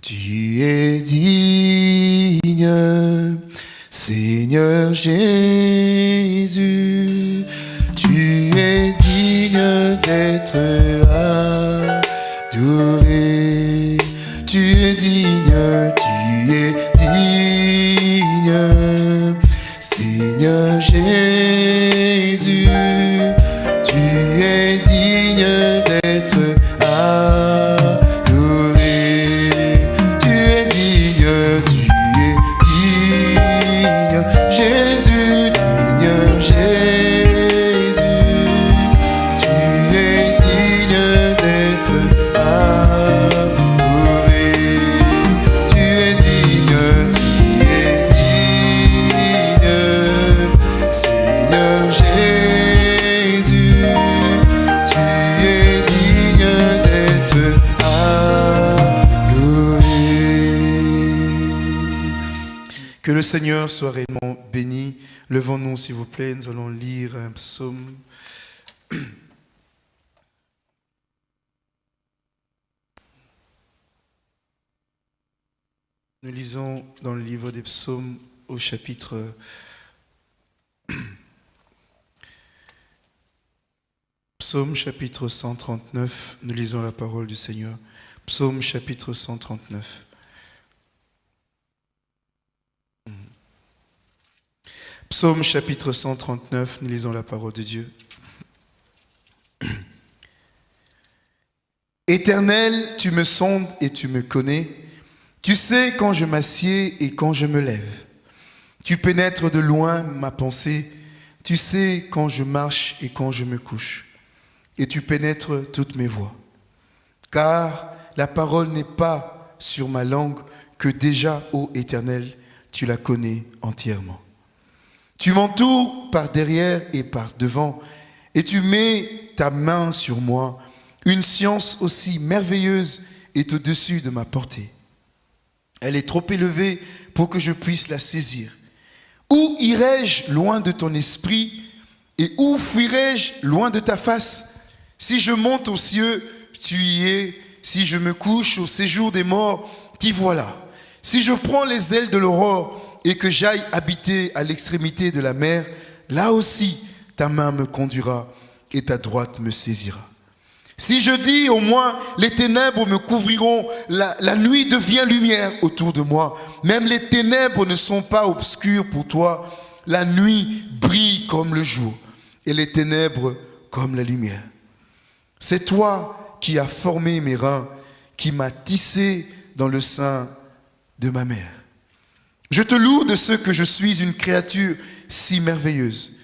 Tu es digne, Seigneur Jésus. Tu es digne d'être soit réellement béni. Levons-nous, s'il vous plaît, nous allons lire un psaume. Nous lisons dans le livre des psaumes au chapitre Psaume chapitre 139, nous lisons la parole du Seigneur. Psaume chapitre 139. Psaume chapitre 139, nous lisons la parole de Dieu. Éternel, tu me sondes et tu me connais. Tu sais quand je m'assieds et quand je me lève. Tu pénètres de loin ma pensée. Tu sais quand je marche et quand je me couche. Et tu pénètres toutes mes voies. Car la parole n'est pas sur ma langue que déjà, ô Éternel, tu la connais entièrement. Tu m'entoures par derrière et par devant, et tu mets ta main sur moi. Une science aussi merveilleuse est au-dessus de ma portée. Elle est trop élevée pour que je puisse la saisir. Où irai-je loin de ton esprit et où fuirai-je loin de ta face? Si je monte aux cieux, tu y es. Si je me couche au séjour des morts, t'y voilà. Si je prends les ailes de l'aurore et que j'aille habiter à l'extrémité de la mer, là aussi ta main me conduira et ta droite me saisira. Si je dis au moins les ténèbres me couvriront, la, nuit devient lumière autour de moi. Même les ténèbres ne sont pas obscures pour toi. La nuit brille comme le jour et les ténèbres comme la lumière. C'est toi qui as formé mes reins, qui m'as tissé dans le sein de ma mère. Je te loue de ce que je suis une créature si merveilleuse.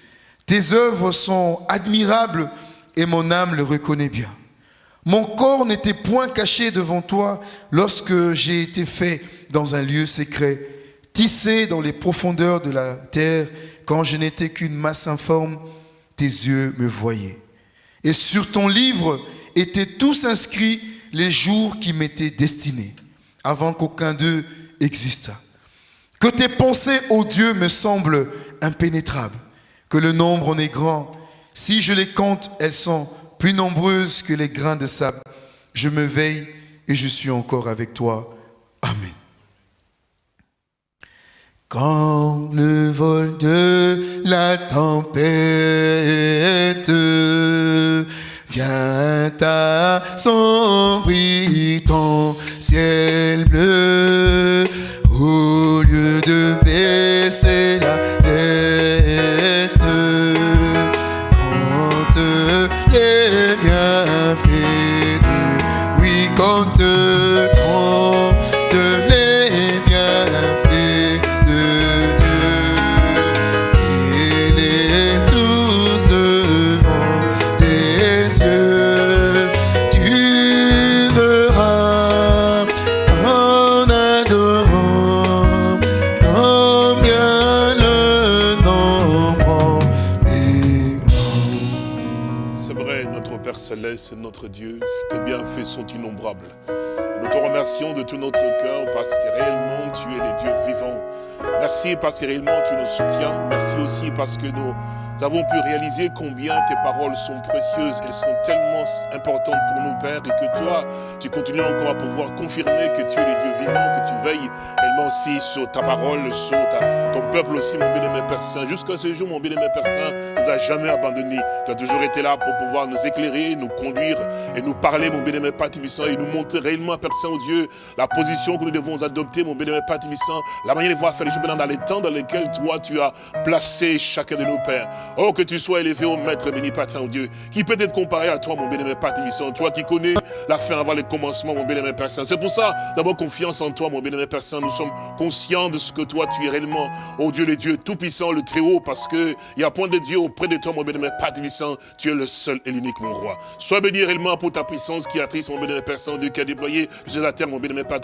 Tes œuvres sont admirables et mon âme le reconnaît bien. Mon corps n'était point caché devant toi lorsque j'ai été fait dans un lieu secret, tissé dans les profondeurs de la terre, quand je n'étais qu'une masse informe, tes yeux me voyaient. Et sur ton livre étaient tous inscrits les jours qui m'étaient destinés, avant qu'aucun d'eux existât. Que tes pensées, ô Dieu, me semblent impénétrables, que le nombre en est grand. Si je les compte, elles sont plus nombreuses que les grains de sable. Je me veille et je suis encore avec toi. Amen. Quand le vol de la tempête vient assombrir ton ciel bleu, sont innombrables. Nous te remercions de tout notre cœur parce que réellement tu es le Dieu vivant. Merci parce que réellement tu nous soutiens. Merci aussi parce que nous avons pu réaliser combien tes paroles sont précieuses, elles sont tellement importantes pour nous, Père, et que toi, tu continues encore à pouvoir confirmer que tu es le Dieu vivant, que tu veilles également aussi sur ta parole, sur ton peuple aussi, mon bien-aimé Père Saint. Jusqu'à ce jour, mon bien-aimé Père Saint, tu ne t'as jamais abandonné. Tu as toujours été là pour pouvoir nous éclairer, nous conduire et nous parler, mon bien-aimé Père Tibissant, et nous montrer réellement, Père Saint, au Dieu, la position que nous devons adopter, mon bien-aimé Père Tibissant, la manière de voir faire les choses dans les temps dans lesquels toi, tu as placé chacun de nos pères. Oh, que tu sois élevé au Maître béni, Père Dieu, qui peut être comparé à toi, mon bien-aimé Père toi qui connais la fin avant le commencement, mon bien-aimé Père Saint. C'est pour ça, d'abord, confiance en toi, mon bien-aimé Père Saint. Nous sommes conscients de ce que toi, tu es réellement, oh Dieu, le Dieu tout-puissant, le Très-Haut, parce qu'il n'y a point de Dieu auprès de toi, mon bien-aimé Père Tu es le seul et l'unique, mon roi. Sois béni réellement pour ta puissance qui a triste, mon bien-aimé Père Saint, Dieu qui a déployé sur la terre, mon bien-aimé Père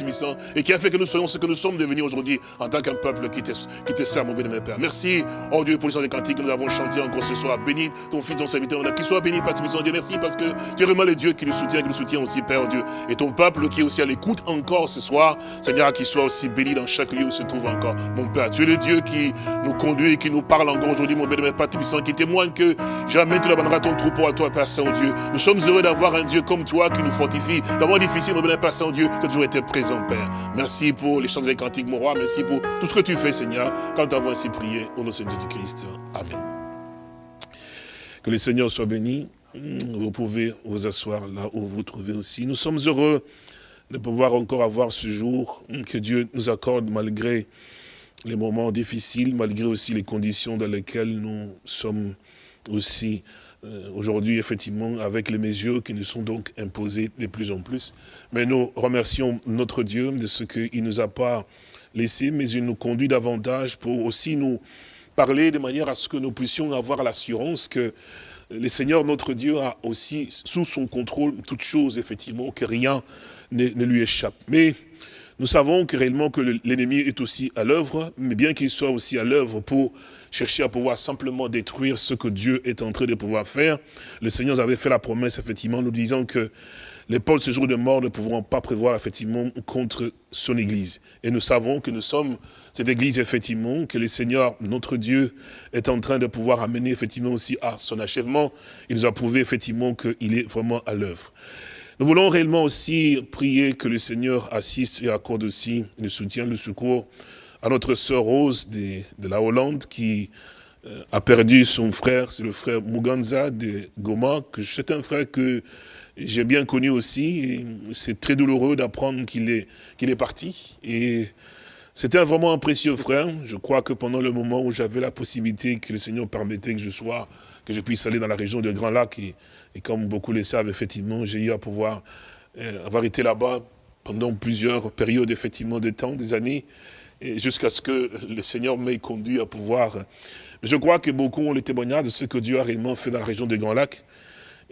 et qui a fait que nous soyons ce que nous sommes devenus aujourd'hui en tant qu'un peuple qui te, qui te sert, mon bien-aimé Père. Merci, oh Dieu, pour les chants des cantiques que nous avons chantés encore ce soir. Béni ton fils, ton serviteur, qu'il soit béni, Père Dieu, merci parce que tu es vraiment le Dieu qui nous soutient, qui nous soutient aussi, Père Dieu. Et ton peuple qui est aussi à l'écoute encore ce soir, Seigneur, qu'il soit aussi béni dans chaque lieu où se trouve encore mon Père. Tu es le Dieu qui nous conduit et qui nous parle encore aujourd'hui, mon béni, Père qui témoigne que jamais tu n'abandonneras ton troupeau à toi, Père Saint-Dieu. Nous sommes heureux d'avoir un Dieu comme toi qui nous fortifie. Le difficile, mon béni, Père Saint-Dieu, tu as toujours été présent, Père. Merci pour les chants des cantiques, mon roi. Merci pour tout ce que tu fais, Seigneur, quand nous avons ainsi prié au nom de Jésus-Christ. Amen. Que le Seigneur soit béni. Vous pouvez vous asseoir là où vous trouvez aussi. Nous sommes heureux de pouvoir encore avoir ce jour que Dieu nous accorde malgré les moments difficiles, malgré aussi les conditions dans lesquelles nous sommes aussi euh, aujourd'hui, effectivement, avec les mesures qui nous sont donc imposées de plus en plus. Mais nous remercions notre Dieu de ce qu'il nous a pas mais il nous conduit davantage pour aussi nous parler de manière à ce que nous puissions avoir l'assurance que le Seigneur, notre Dieu, a aussi sous son contrôle toutes choses, effectivement, que rien ne, lui échappe. Mais nous savons que réellement que l'ennemi est aussi à l'œuvre, mais bien qu'il soit aussi à l'œuvre pour chercher à pouvoir simplement détruire ce que Dieu est en train de pouvoir faire, le Seigneur avait fait la promesse, effectivement, nous disant que les pôles ce jour de mort ne pourront pas prévoir, effectivement, contre son Église. Et nous savons que nous sommes cette Église, effectivement, que le Seigneur, notre Dieu, est en train de pouvoir amener, effectivement, aussi à son achèvement. Il nous a prouvé, effectivement, qu'il est vraiment à l'œuvre. Nous voulons réellement aussi prier que le Seigneur assiste et accorde aussi le soutien, le secours à notre sœur Rose de, la Hollande qui euh, a perdu son frère, c'est le frère Muganza de Goma, que c'est un frère que j'ai bien connu aussi. C'est très douloureux d'apprendre qu'il est, est parti. Et c'était vraiment un précieux frère. Je crois que pendant le moment où j'avais la possibilité que le Seigneur permettait que je sois, que je puisse aller dans la région de Grand Lac, et, comme beaucoup le savent, effectivement, j'ai eu à pouvoir euh, avoir été là-bas pendant plusieurs périodes, effectivement, de temps, des années, jusqu'à ce que le Seigneur m'ait conduit à pouvoir... Je crois que beaucoup ont le témoignage de ce que Dieu a réellement fait dans la région de Grand Lac.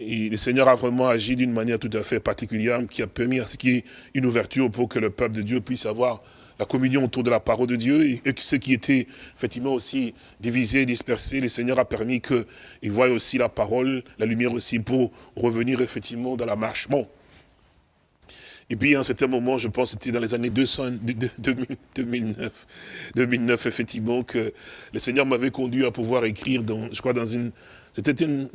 Et le Seigneur a vraiment agi d'une manière tout à fait particulière, qui a permis à ce qu'il y ait une ouverture pour que le peuple de Dieu puisse avoir la communion autour de la parole de Dieu, et, ce qui était effectivement aussi divisé, dispersé, le Seigneur a permis qu'ils voient aussi la parole, la lumière aussi, pour revenir effectivement dans la marche. Bon. Et puis à un certain moment, je pense que c'était dans les années 200, 2009, 2009, effectivement, que le Seigneur m'avait conduit à pouvoir écrire, dans, je crois, dans une... C'était une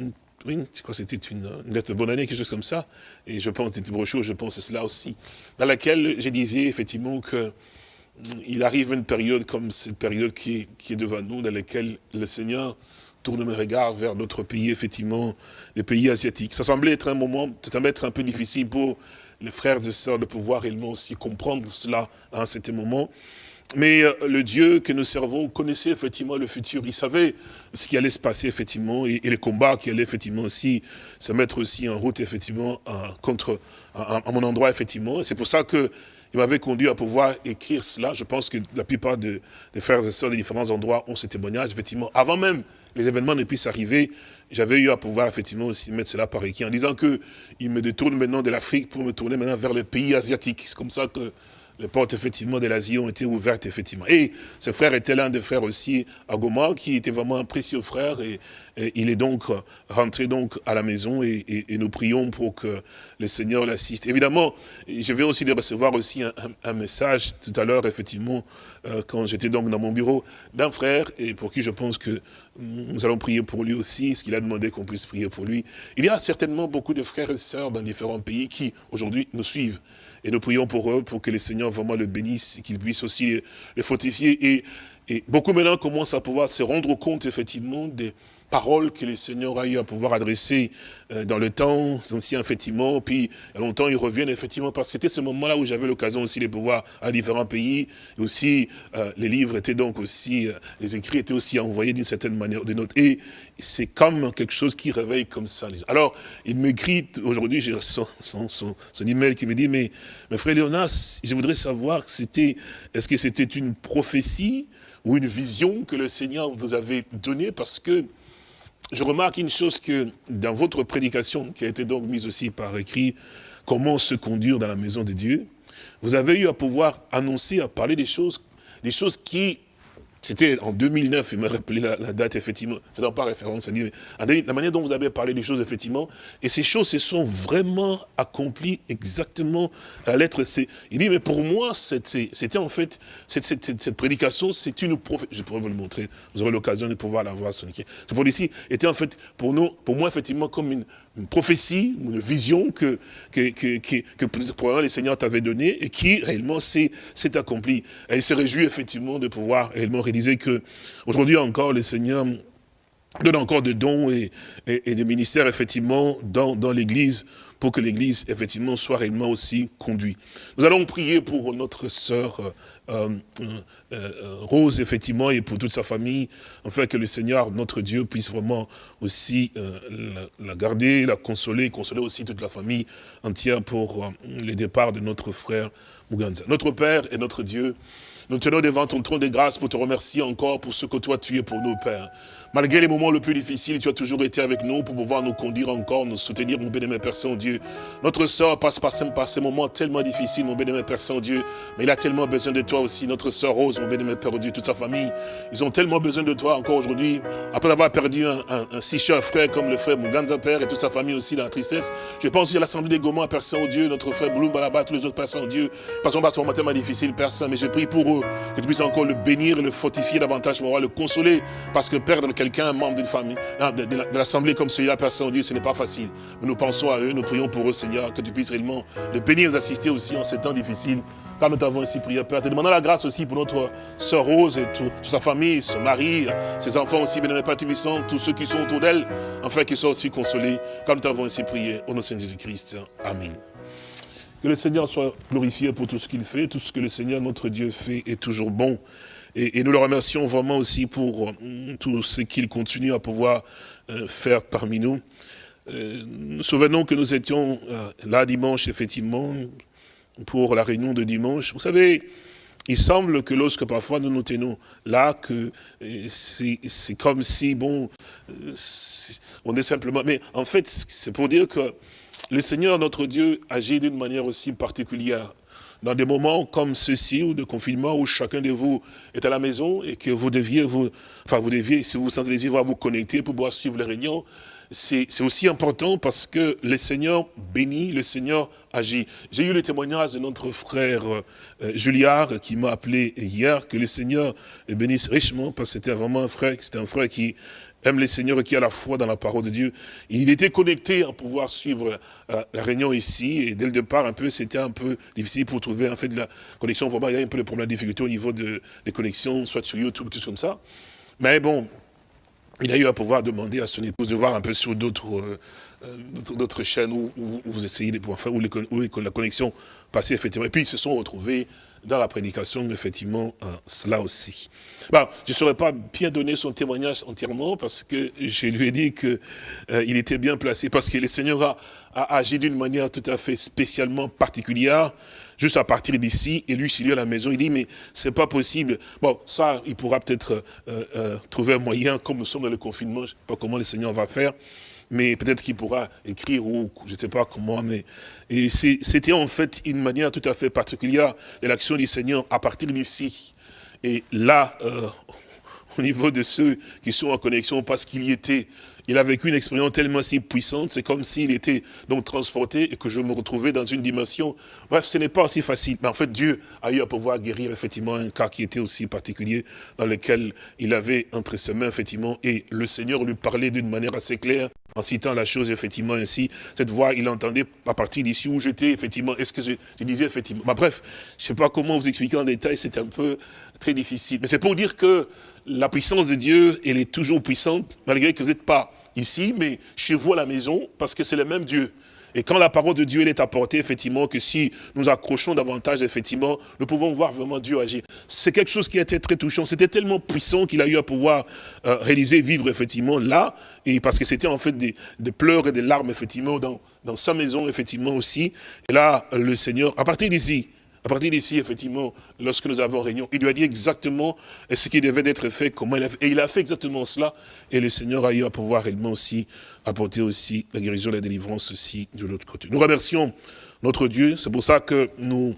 oui, je crois que c'était une, lettre de bonne année, quelque chose comme ça. Et je pense, c'était brochure, je pense à cela aussi. Dans laquelle je disais effectivement que mm, il arrive une période comme cette période qui est, devant nous, dans laquelle le Seigneur tourne mes regards vers d'autres pays, effectivement, les pays asiatiques. Ça semblait être un moment, ça être un peu difficile pour les frères et sœurs de pouvoir réellement aussi comprendre cela à un certain moment. Mais euh, le Dieu que nous servons connaissait effectivement le futur. Il savait ce qui allait se passer effectivement et, les combats qui allaient effectivement aussi se mettre aussi en route effectivement contre à, mon endroit effectivement. C'est pour ça que il m'avait conduit à pouvoir écrire cela. Je pense que la plupart des frères et sœurs des différents endroits ont ce témoignage. Effectivement, avant même les événements ne puissent arriver, j'avais eu à pouvoir effectivement aussi mettre cela par écrit en disant que il me détourne maintenant de l'Afrique pour me tourner maintenant vers les pays asiatiques. C'est comme ça que les portes effectivement de l'Asie ont été ouvertes effectivement. Et ce frère était l'un des frères aussi à Goma, qui était vraiment un précieux frère, et, il est donc rentré donc à la maison, et, nous prions pour que le Seigneur l'assiste. Évidemment, je viens aussi de recevoir aussi un, message tout à l'heure, effectivement, euh, quand j'étais donc dans mon bureau, d'un frère, et pour qui je pense que nous allons prier pour lui aussi, ce qu'il a demandé qu'on puisse prier pour lui. Il y a certainement beaucoup de frères et sœurs dans différents pays qui, aujourd'hui, nous suivent. Et nous prions pour eux, pour que le Seigneur vraiment le bénisse, qu'il puisse aussi les, fortifier. Et, et beaucoup maintenant commencent à pouvoir se rendre compte, effectivement, des paroles que le Seigneur a eu à pouvoir adresser euh, dans le temps ancien, effectivement, puis longtemps, ils reviennent, effectivement, parce que c'était ce moment-là où j'avais l'occasion aussi de pouvoir à différents pays, et aussi, euh, les livres étaient donc aussi, euh, les écrits étaient aussi envoyés d'une certaine manière ou d'une autre, et c'est comme quelque chose qui réveille comme ça. Alors, il m'écrit, aujourd'hui, j'ai son, son, son, son, email qui me dit, mais, mais frère Léonas, je voudrais savoir, c'était, est-ce que c'était une prophétie ou une vision que le Seigneur vous avait donnée, parce que je remarque une chose que dans votre prédication, qui a été donc mise aussi par écrit, comment se conduire dans la maison de Dieu, vous avez eu à pouvoir annoncer, à parler des choses, des choses qui c'était en 2009, il m'a rappelé la, date, effectivement, faisant pas référence à la manière dont vous avez parlé des choses, effectivement, et ces choses se sont vraiment accomplies exactement à la lettre. Il dit, mais pour moi, c'était en fait, cette, prédication, c'est une prophétie, je pourrais vous le montrer, vous aurez l'occasion de pouvoir la voir, cette prophétie était en fait, pour nous, pour moi, effectivement, comme une, prophétie, une vision que, que, que, que, probablement les seigneurs t'avaient donnée, et qui, réellement, s'est accomplie. Elle se réjouit, effectivement, de pouvoir réellement disait que aujourd'hui encore, le Seigneur donne encore de dons et, et, de ministères, effectivement, dans, dans l'Église, pour que l'Église, effectivement, soit réellement aussi conduite. Nous allons prier pour notre sœur euh, euh, euh, Rose, effectivement, et pour toute sa famille, afin que le Seigneur, notre Dieu, puisse vraiment aussi la, la, garder, la consoler, consoler aussi toute la famille entière pour le départ de notre frère Muganza. Notre Père et notre Dieu, nous tenons devant ton trône de grâce pour te remercier encore pour ce que toi tu es pour nous, Père. Malgré les moments les plus difficiles, tu as toujours été avec nous pour pouvoir nous conduire encore, nous soutenir, mon bénémoine Père Saint-Dieu. Notre soeur passe par, ces moments tellement difficiles, mon bénémoine Père Saint-Dieu, mais il a tellement besoin de toi aussi. Notre soeur Rose, mon bénémoine Père Dieu, toute sa famille, ils ont tellement besoin de toi encore aujourd'hui. Après avoir perdu un, si cher frère comme le frère Muganza Père et toute sa famille aussi dans la tristesse, je pense aussi à l'Assemblée des Gomans, Père Saint-Dieu, notre frère Balaba, tous les autres Père Saint-Dieu. Passons par ce moment tellement difficile, Père Saint, mais je prie pour eux, que tu puisses encore le bénir, le fortifier davantage, le consoler, parce que perdre quelqu'un, un membre d'une famille, de, l'Assemblée comme celui-là, Père Saint-Dieu, ce n'est pas facile. Mais nous pensons à eux, nous prions pour eux, Seigneur, que tu puisses réellement les bénir, nous assister aussi en ces temps difficiles. Car nous t'avons ici prié, Père. Te demandons la grâce aussi pour notre sœur Rose et toute sa famille, son mari, ses enfants aussi, bien Père tous ceux qui sont autour d'elle, afin qu'ils soient aussi consolés, comme nous t'avons ici prié, au nom de Jésus-Christ. Amen. Que le Seigneur soit glorifié pour tout ce qu'il fait, tout ce que le Seigneur, notre Dieu, fait est toujours bon. Et, nous le remercions vraiment aussi pour euh, tout ce qu'il continue à pouvoir euh, faire parmi nous. Euh, nous souvenons que nous étions là dimanche, effectivement, pour la réunion de dimanche. Vous savez, il semble que lorsque parfois nous nous tenons là, que c'est comme si, bon, on est simplement... Mais en fait, c'est pour dire que le Seigneur, notre Dieu, agit d'une manière aussi particulière dans des moments comme ceci, ou de confinement, où chacun de vous est à la maison et que vous deviez vous, enfin vous deviez, si vous sentez vous connecter pour pouvoir suivre les réunions, c'est aussi important parce que le Seigneur bénit, le Seigneur agit. J'ai eu le témoignage de notre frère euh, Juliard qui m'a appelé hier, que le Seigneur bénisse richement parce que c'était vraiment un frère, c'était un frère qui aime le Seigneur et qui a la foi dans la parole de Dieu. Il était connecté à pouvoir suivre euh, la réunion ici, et dès le départ, un peu, c'était un peu difficile pour trouver en fait de la connexion. Pour moi, il y a un peu de problème de difficulté au niveau de, des connexions, soit sur YouTube, quelque chose comme ça. Mais bon, il a eu à pouvoir demander à son épouse de voir un peu sur d'autres euh, d'autres chaînes où, vous essayez de pouvoir faire, où, la connexion passait effectivement. Et puis ils se sont retrouvés dans la prédication, effectivement, euh, cela aussi. Bon, je ne saurais pas bien donner son témoignage entièrement parce que je lui ai dit qu'il il était bien placé, parce que le Seigneur a, agi d'une manière tout à fait spécialement particulière juste à partir d'ici, et lui, s'il est à la maison, il dit, mais c'est pas possible. Bon, ça, il pourra peut-être euh, euh, trouver un moyen, comme nous sommes dans le confinement, je ne sais pas comment le Seigneur va faire, mais peut-être qu'il pourra écrire ou je ne sais pas comment, mais et c'était en fait une manière tout à fait particulière de l'action du Seigneur à partir d'ici. Et là, euh, au niveau de ceux qui sont en connexion parce qu'il y était, il a vécu une expérience tellement si puissante, c'est comme s'il était donc transporté et que je me retrouvais dans une dimension. Bref, ce n'est pas aussi facile. Mais en fait, Dieu a eu à pouvoir guérir effectivement un cas qui était aussi particulier, dans lequel il avait entre ses mains effectivement, et le Seigneur lui parlait d'une manière assez claire, en citant la chose effectivement ainsi. Cette voix, il entendait à partir d'ici où j'étais, effectivement, est-ce que je, disais effectivement. Bah, bref, je ne sais pas comment vous expliquer en détail, c'est un peu très difficile. Mais c'est pour dire que la puissance de Dieu, elle est toujours puissante, malgré que vous n'êtes pas ici, mais chez vous à la maison, parce que c'est le même Dieu. Et quand la parole de Dieu est apportée, effectivement, que si nous accrochons davantage, effectivement, nous pouvons voir vraiment Dieu agir. C'est quelque chose qui a été très touchant. C'était tellement puissant qu'il a eu à pouvoir euh, réaliser, vivre, effectivement, là, et parce que c'était en fait des, pleurs et des larmes, effectivement, dans, dans sa maison, effectivement, aussi. Et là, le Seigneur, à partir d'ici, à partir d'ici, effectivement, lorsque nous avons réunion, il lui a dit exactement ce qui devait être fait, comment il a fait. Et il a fait exactement cela. Et le Seigneur a eu à pouvoir réellement aussi apporter aussi la guérison, la délivrance aussi de l'autre côté. Nous remercions notre Dieu. C'est pour ça que nous,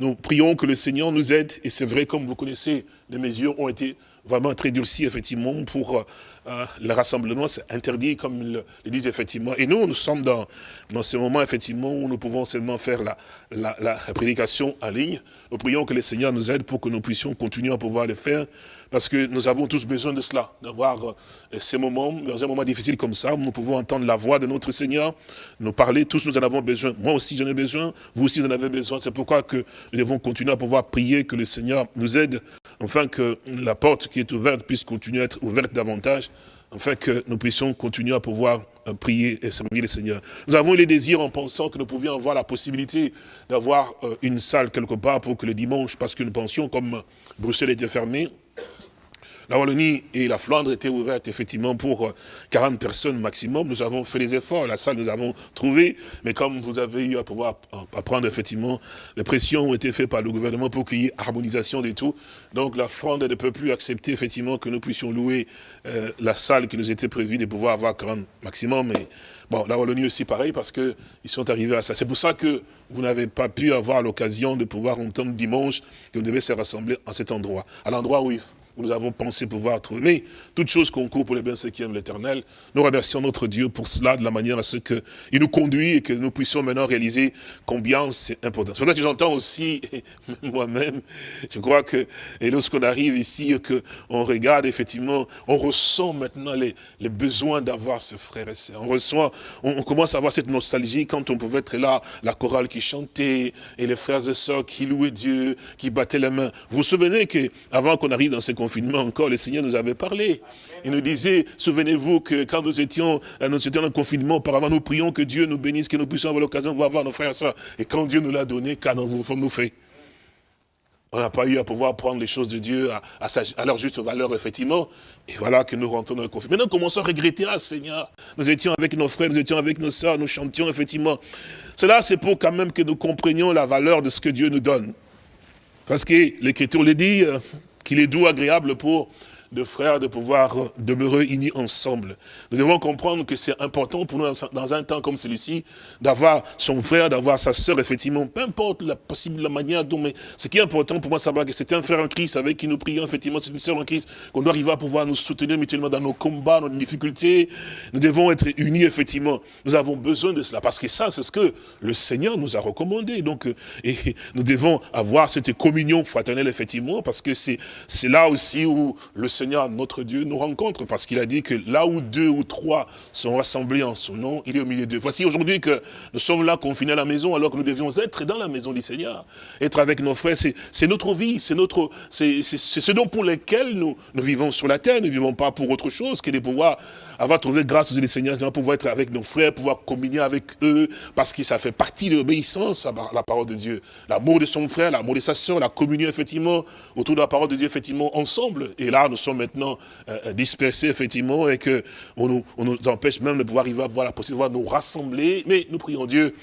nous prions que le Seigneur nous aide. Et c'est vrai, comme vous connaissez, les mesures ont été vraiment très durcies, effectivement, pour euh, le rassemblement, c'est interdit, comme le, le, disent effectivement. Et nous, nous sommes dans, dans ce moment, effectivement, où nous pouvons seulement faire la, la, la, prédication en ligne. Nous prions que le Seigneur nous aide pour que nous puissions continuer à pouvoir le faire, parce que nous avons tous besoin de cela, d'avoir euh, ces moments, dans un moment difficile comme ça, où nous pouvons entendre la voix de notre Seigneur, nous parler, tous nous en avons besoin. Moi aussi j'en ai besoin, vous aussi vous en avez besoin. C'est pourquoi que nous devons continuer à pouvoir prier, que le Seigneur nous aide, que la porte qui est ouverte puisse continuer à être ouverte davantage, afin que nous puissions continuer à pouvoir euh, prier et servir le Seigneur. Nous avons les désirs en pensant que nous pouvions avoir la possibilité d'avoir euh, une salle quelque part pour que le dimanche, parce que nous pensions, comme Bruxelles était fermée, la Wallonie et la Flandre étaient ouvertes effectivement pour 40 euh, personnes maximum. Nous avons fait les efforts, la salle nous avons trouvé, mais comme vous avez eu à pouvoir apprendre effectivement, les pressions ont été faites par le gouvernement pour qu'il y ait harmonisation de tout. Donc la Flandre ne peut plus accepter effectivement que nous puissions louer euh, la salle qui nous était prévue de pouvoir avoir 40 maximum. Mais bon, la Wallonie aussi pareil parce qu'ils sont arrivés à ça. C'est pour ça que vous n'avez pas pu avoir l'occasion de pouvoir entendre dimanche que vous devez se rassembler à cet endroit. À l'endroit où nous avons pensé pouvoir trouver. Mais toute chose concourt pour les biens ceux qui aiment l'éternel. Nous remercions notre Dieu pour cela, de la manière à ce qu'il nous conduit et que nous puissions maintenant réaliser combien c'est important. C'est pour ça que j'entends aussi, moi-même, je crois que, et lorsqu'on arrive ici, qu'on regarde effectivement, on ressent maintenant les, besoins d'avoir ce frère et sœurs. On ressent, on, commence à avoir cette nostalgie quand on pouvait être là, la chorale qui chantait, et les frères et sœurs qui louaient Dieu, qui battaient les mains. Vous vous souvenez qu'avant qu'on arrive dans ces confinement encore, le Seigneur nous avait parlé. Il nous disait, souvenez-vous que quand nous étions, euh, nous étions en confinement, auparavant nous prions que Dieu nous bénisse, que nous puissions avoir l'occasion de voir nos frères et sœurs. Et quand Dieu nous l'a donné, qu'avons-nous fait on n'a pas eu à pouvoir prendre les choses de Dieu à, leur juste valeur, effectivement. Et voilà que nous rentrons dans le confinement. Maintenant, commençons à regretter, ah Seigneur, nous étions avec nos frères, nous étions avec nos sœurs, nous chantions, effectivement. Cela, c'est pour quand même que nous comprenions la valeur de ce que Dieu nous donne. Parce que l'Écriture le dit, euh, qu'il est doux, agréable pour de frères de pouvoir demeurer unis ensemble. Nous devons comprendre que c'est important pour nous, dans un temps comme celui-ci, d'avoir son frère, d'avoir sa sœur, effectivement, peu importe la possible la manière dont, mais ce qui est important pour moi, savoir que c'est un frère en Christ avec qui nous prions, effectivement, c'est une sœur en Christ, qu'on doit arriver à pouvoir nous soutenir mutuellement dans nos combats, nos difficultés. Nous devons être unis, effectivement. Nous avons besoin de cela, parce que ça, c'est ce que le Seigneur nous a recommandé. Donc, euh, nous devons avoir cette communion fraternelle, effectivement, parce que c'est là aussi où le Seigneur Seigneur, notre Dieu, nous rencontre, parce qu'il a dit que là où deux ou trois sont rassemblés en son nom, il est au milieu d'eux. Voici aujourd'hui que nous sommes là confinés à la maison, alors que nous devions être dans la maison du Seigneur, être avec nos frères. C'est notre vie, c'est notre, c'est ce dont pour lesquels nous, nous vivons sur la terre. Nous ne vivons pas pour autre chose que de pouvoir avoir trouvé grâce aux Seigneur, de pouvoir être avec nos frères, pouvoir communier avec eux, parce que ça fait partie de l'obéissance à la parole de Dieu. L'amour de son frère, l'amour de sa soeur, la communion, effectivement, autour de la parole de Dieu, effectivement, ensemble. Et là, nous sommes maintenant euh, euh, dispersés, effectivement, et nous, on nous empêche même de pouvoir arriver à voir la possibilité de nous rassembler. Mais nous prions Dieu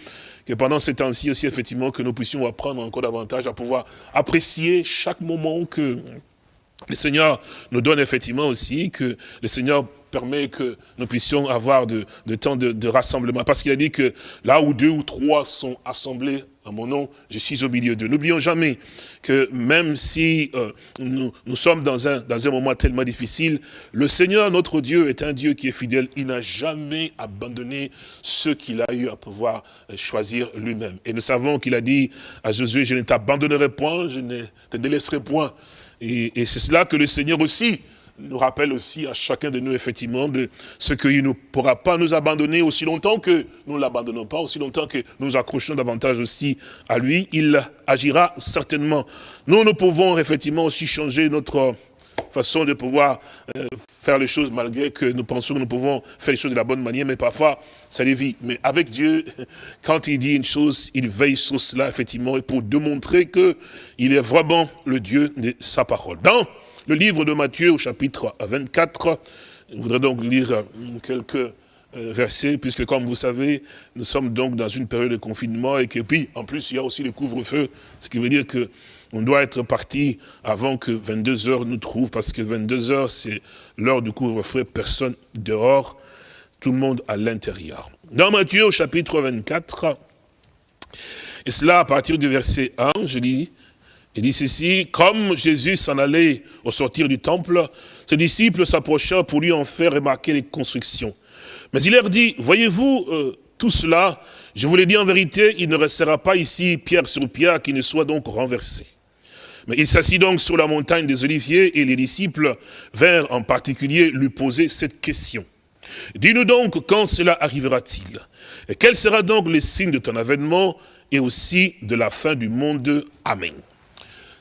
que pendant ces temps-ci aussi, effectivement, que nous puissions apprendre encore davantage à pouvoir apprécier chaque moment que le Seigneur nous donne effectivement aussi que le Seigneur permet que nous puissions avoir de, temps de, rassemblement. Parce qu'il a dit que là où deux ou trois sont assemblés à mon nom, je suis au milieu d'eux. N'oublions jamais que même si euh, nous, sommes dans un, dans un moment tellement difficile, le Seigneur, notre Dieu, est un Dieu qui est fidèle. Il n'a jamais abandonné ceux qu'il a eu à pouvoir euh, choisir lui-même. Et nous savons qu'il a dit à Josué, je ne t'abandonnerai point, je ne te délaisserai point. Et, c'est cela que le Seigneur aussi nous rappelle aussi à chacun de nous, effectivement, de ce qu'il ne pourra pas nous abandonner aussi longtemps que nous ne l'abandonnons pas, aussi longtemps que nous nous accrochons davantage aussi à lui. Il agira certainement. Nous, nous pouvons effectivement aussi changer notre façon de pouvoir euh, faire les choses malgré que nous pensons que nous pouvons faire les choses de la bonne manière, mais parfois, ça dévie. Mais avec Dieu, quand il dit une chose, il veille sur cela, effectivement, et pour démontrer qu'il est vraiment le Dieu de sa parole. Dans le livre de Matthieu au chapitre 24. Je voudrais donc lire quelques euh, versets, puisque comme vous savez, nous sommes donc dans une période de confinement et que puis, en plus, il y a aussi le couvre-feu, ce qui veut dire que on doit être parti avant que 22 heures nous trouve, parce que 22 heures, c'est l'heure du couvre-feu, personne dehors, tout le monde à l'intérieur. Dans Matthieu au chapitre 24, et cela à partir du verset 1, je dis, il dit ceci, comme Jésus s'en allait au sortir du temple, ses disciples s'approchèrent pour lui en faire remarquer les constructions. Mais il leur dit, voyez-vous euh, tout cela, je vous l'ai dit en vérité, il ne restera pas ici pierre sur pierre qui ne soit donc renversé. Mais il s'assit donc sur la montagne des Oliviers et les disciples vinrent en particulier lui poser cette question. Dis-nous donc quand cela arrivera-t-il? Et quel sera donc le signe de ton avènement et aussi de la fin du monde? Amen.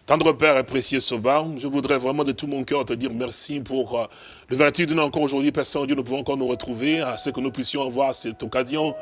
Tendre Père et précieux Sauveur, je voudrais vraiment de tout mon cœur te dire merci pour euh, vertu de encore aujourd'hui, Père Saint-Dieu, nous pouvons encore nous retrouver, à ce que nous puissions avoir cette occasion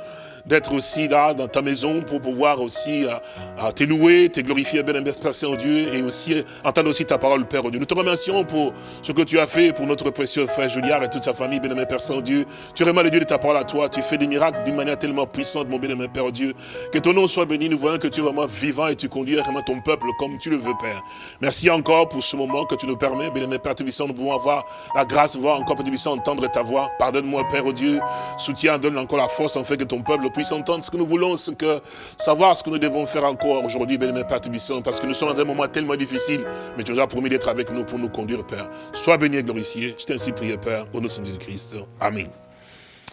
d'être aussi là, dans ta maison, pour pouvoir aussi euh, te louer, te glorifier, bien Père Saint-Dieu, et aussi entendre aussi ta parole, Père Dieu. Nous te remercions pour ce que tu as fait pour notre précieux frère Juliard et toute sa famille, bien Père Saint-Dieu. Tu vraiment le Dieu de ta parole à toi, tu fais des miracles d'une manière tellement puissante, mon bien Père Dieu. Que ton nom soit béni, nous voyons que tu es vraiment vivant et tu conduis vraiment ton peuple comme tu le veux, Père. Merci encore pour ce moment que tu nous permets, bien Père Tubissant, nous pouvons avoir la grâce voir encore, Père puisse entendre ta voix. Pardonne-moi, Père oh Dieu. Soutiens, donne encore la force en fait que ton peuple puisse entendre ce que nous voulons, ce que, savoir ce que nous devons faire encore aujourd'hui, bien Père Tubissant, parce que nous sommes dans un moment tellement difficile, mais tu nous as promis d'être avec nous pour nous conduire, Père. Sois béni et glorifié. Je t'ai ainsi prié, Père, au nom de Jésus-Christ. Amen.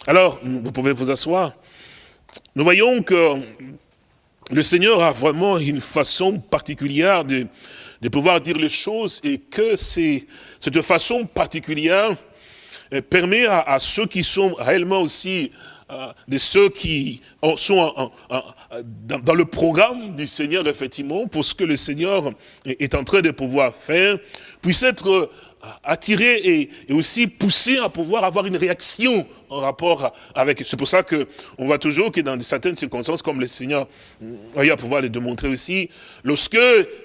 Alors, vous pouvez vous asseoir. Nous voyons que le Seigneur a vraiment une façon particulière de, de pouvoir dire les choses et que cette façon particulière euh, permet à, ceux qui sont réellement aussi euh, de ceux qui sont dans, le programme du Seigneur, effectivement, pour ce que le Seigneur est en train de pouvoir faire, puisse être euh, attiré et, aussi poussé à pouvoir avoir une réaction rapport avec... C'est pour ça que on voit toujours que dans certaines circonstances, comme le Seigneur a à pouvoir le démontrer aussi, lorsque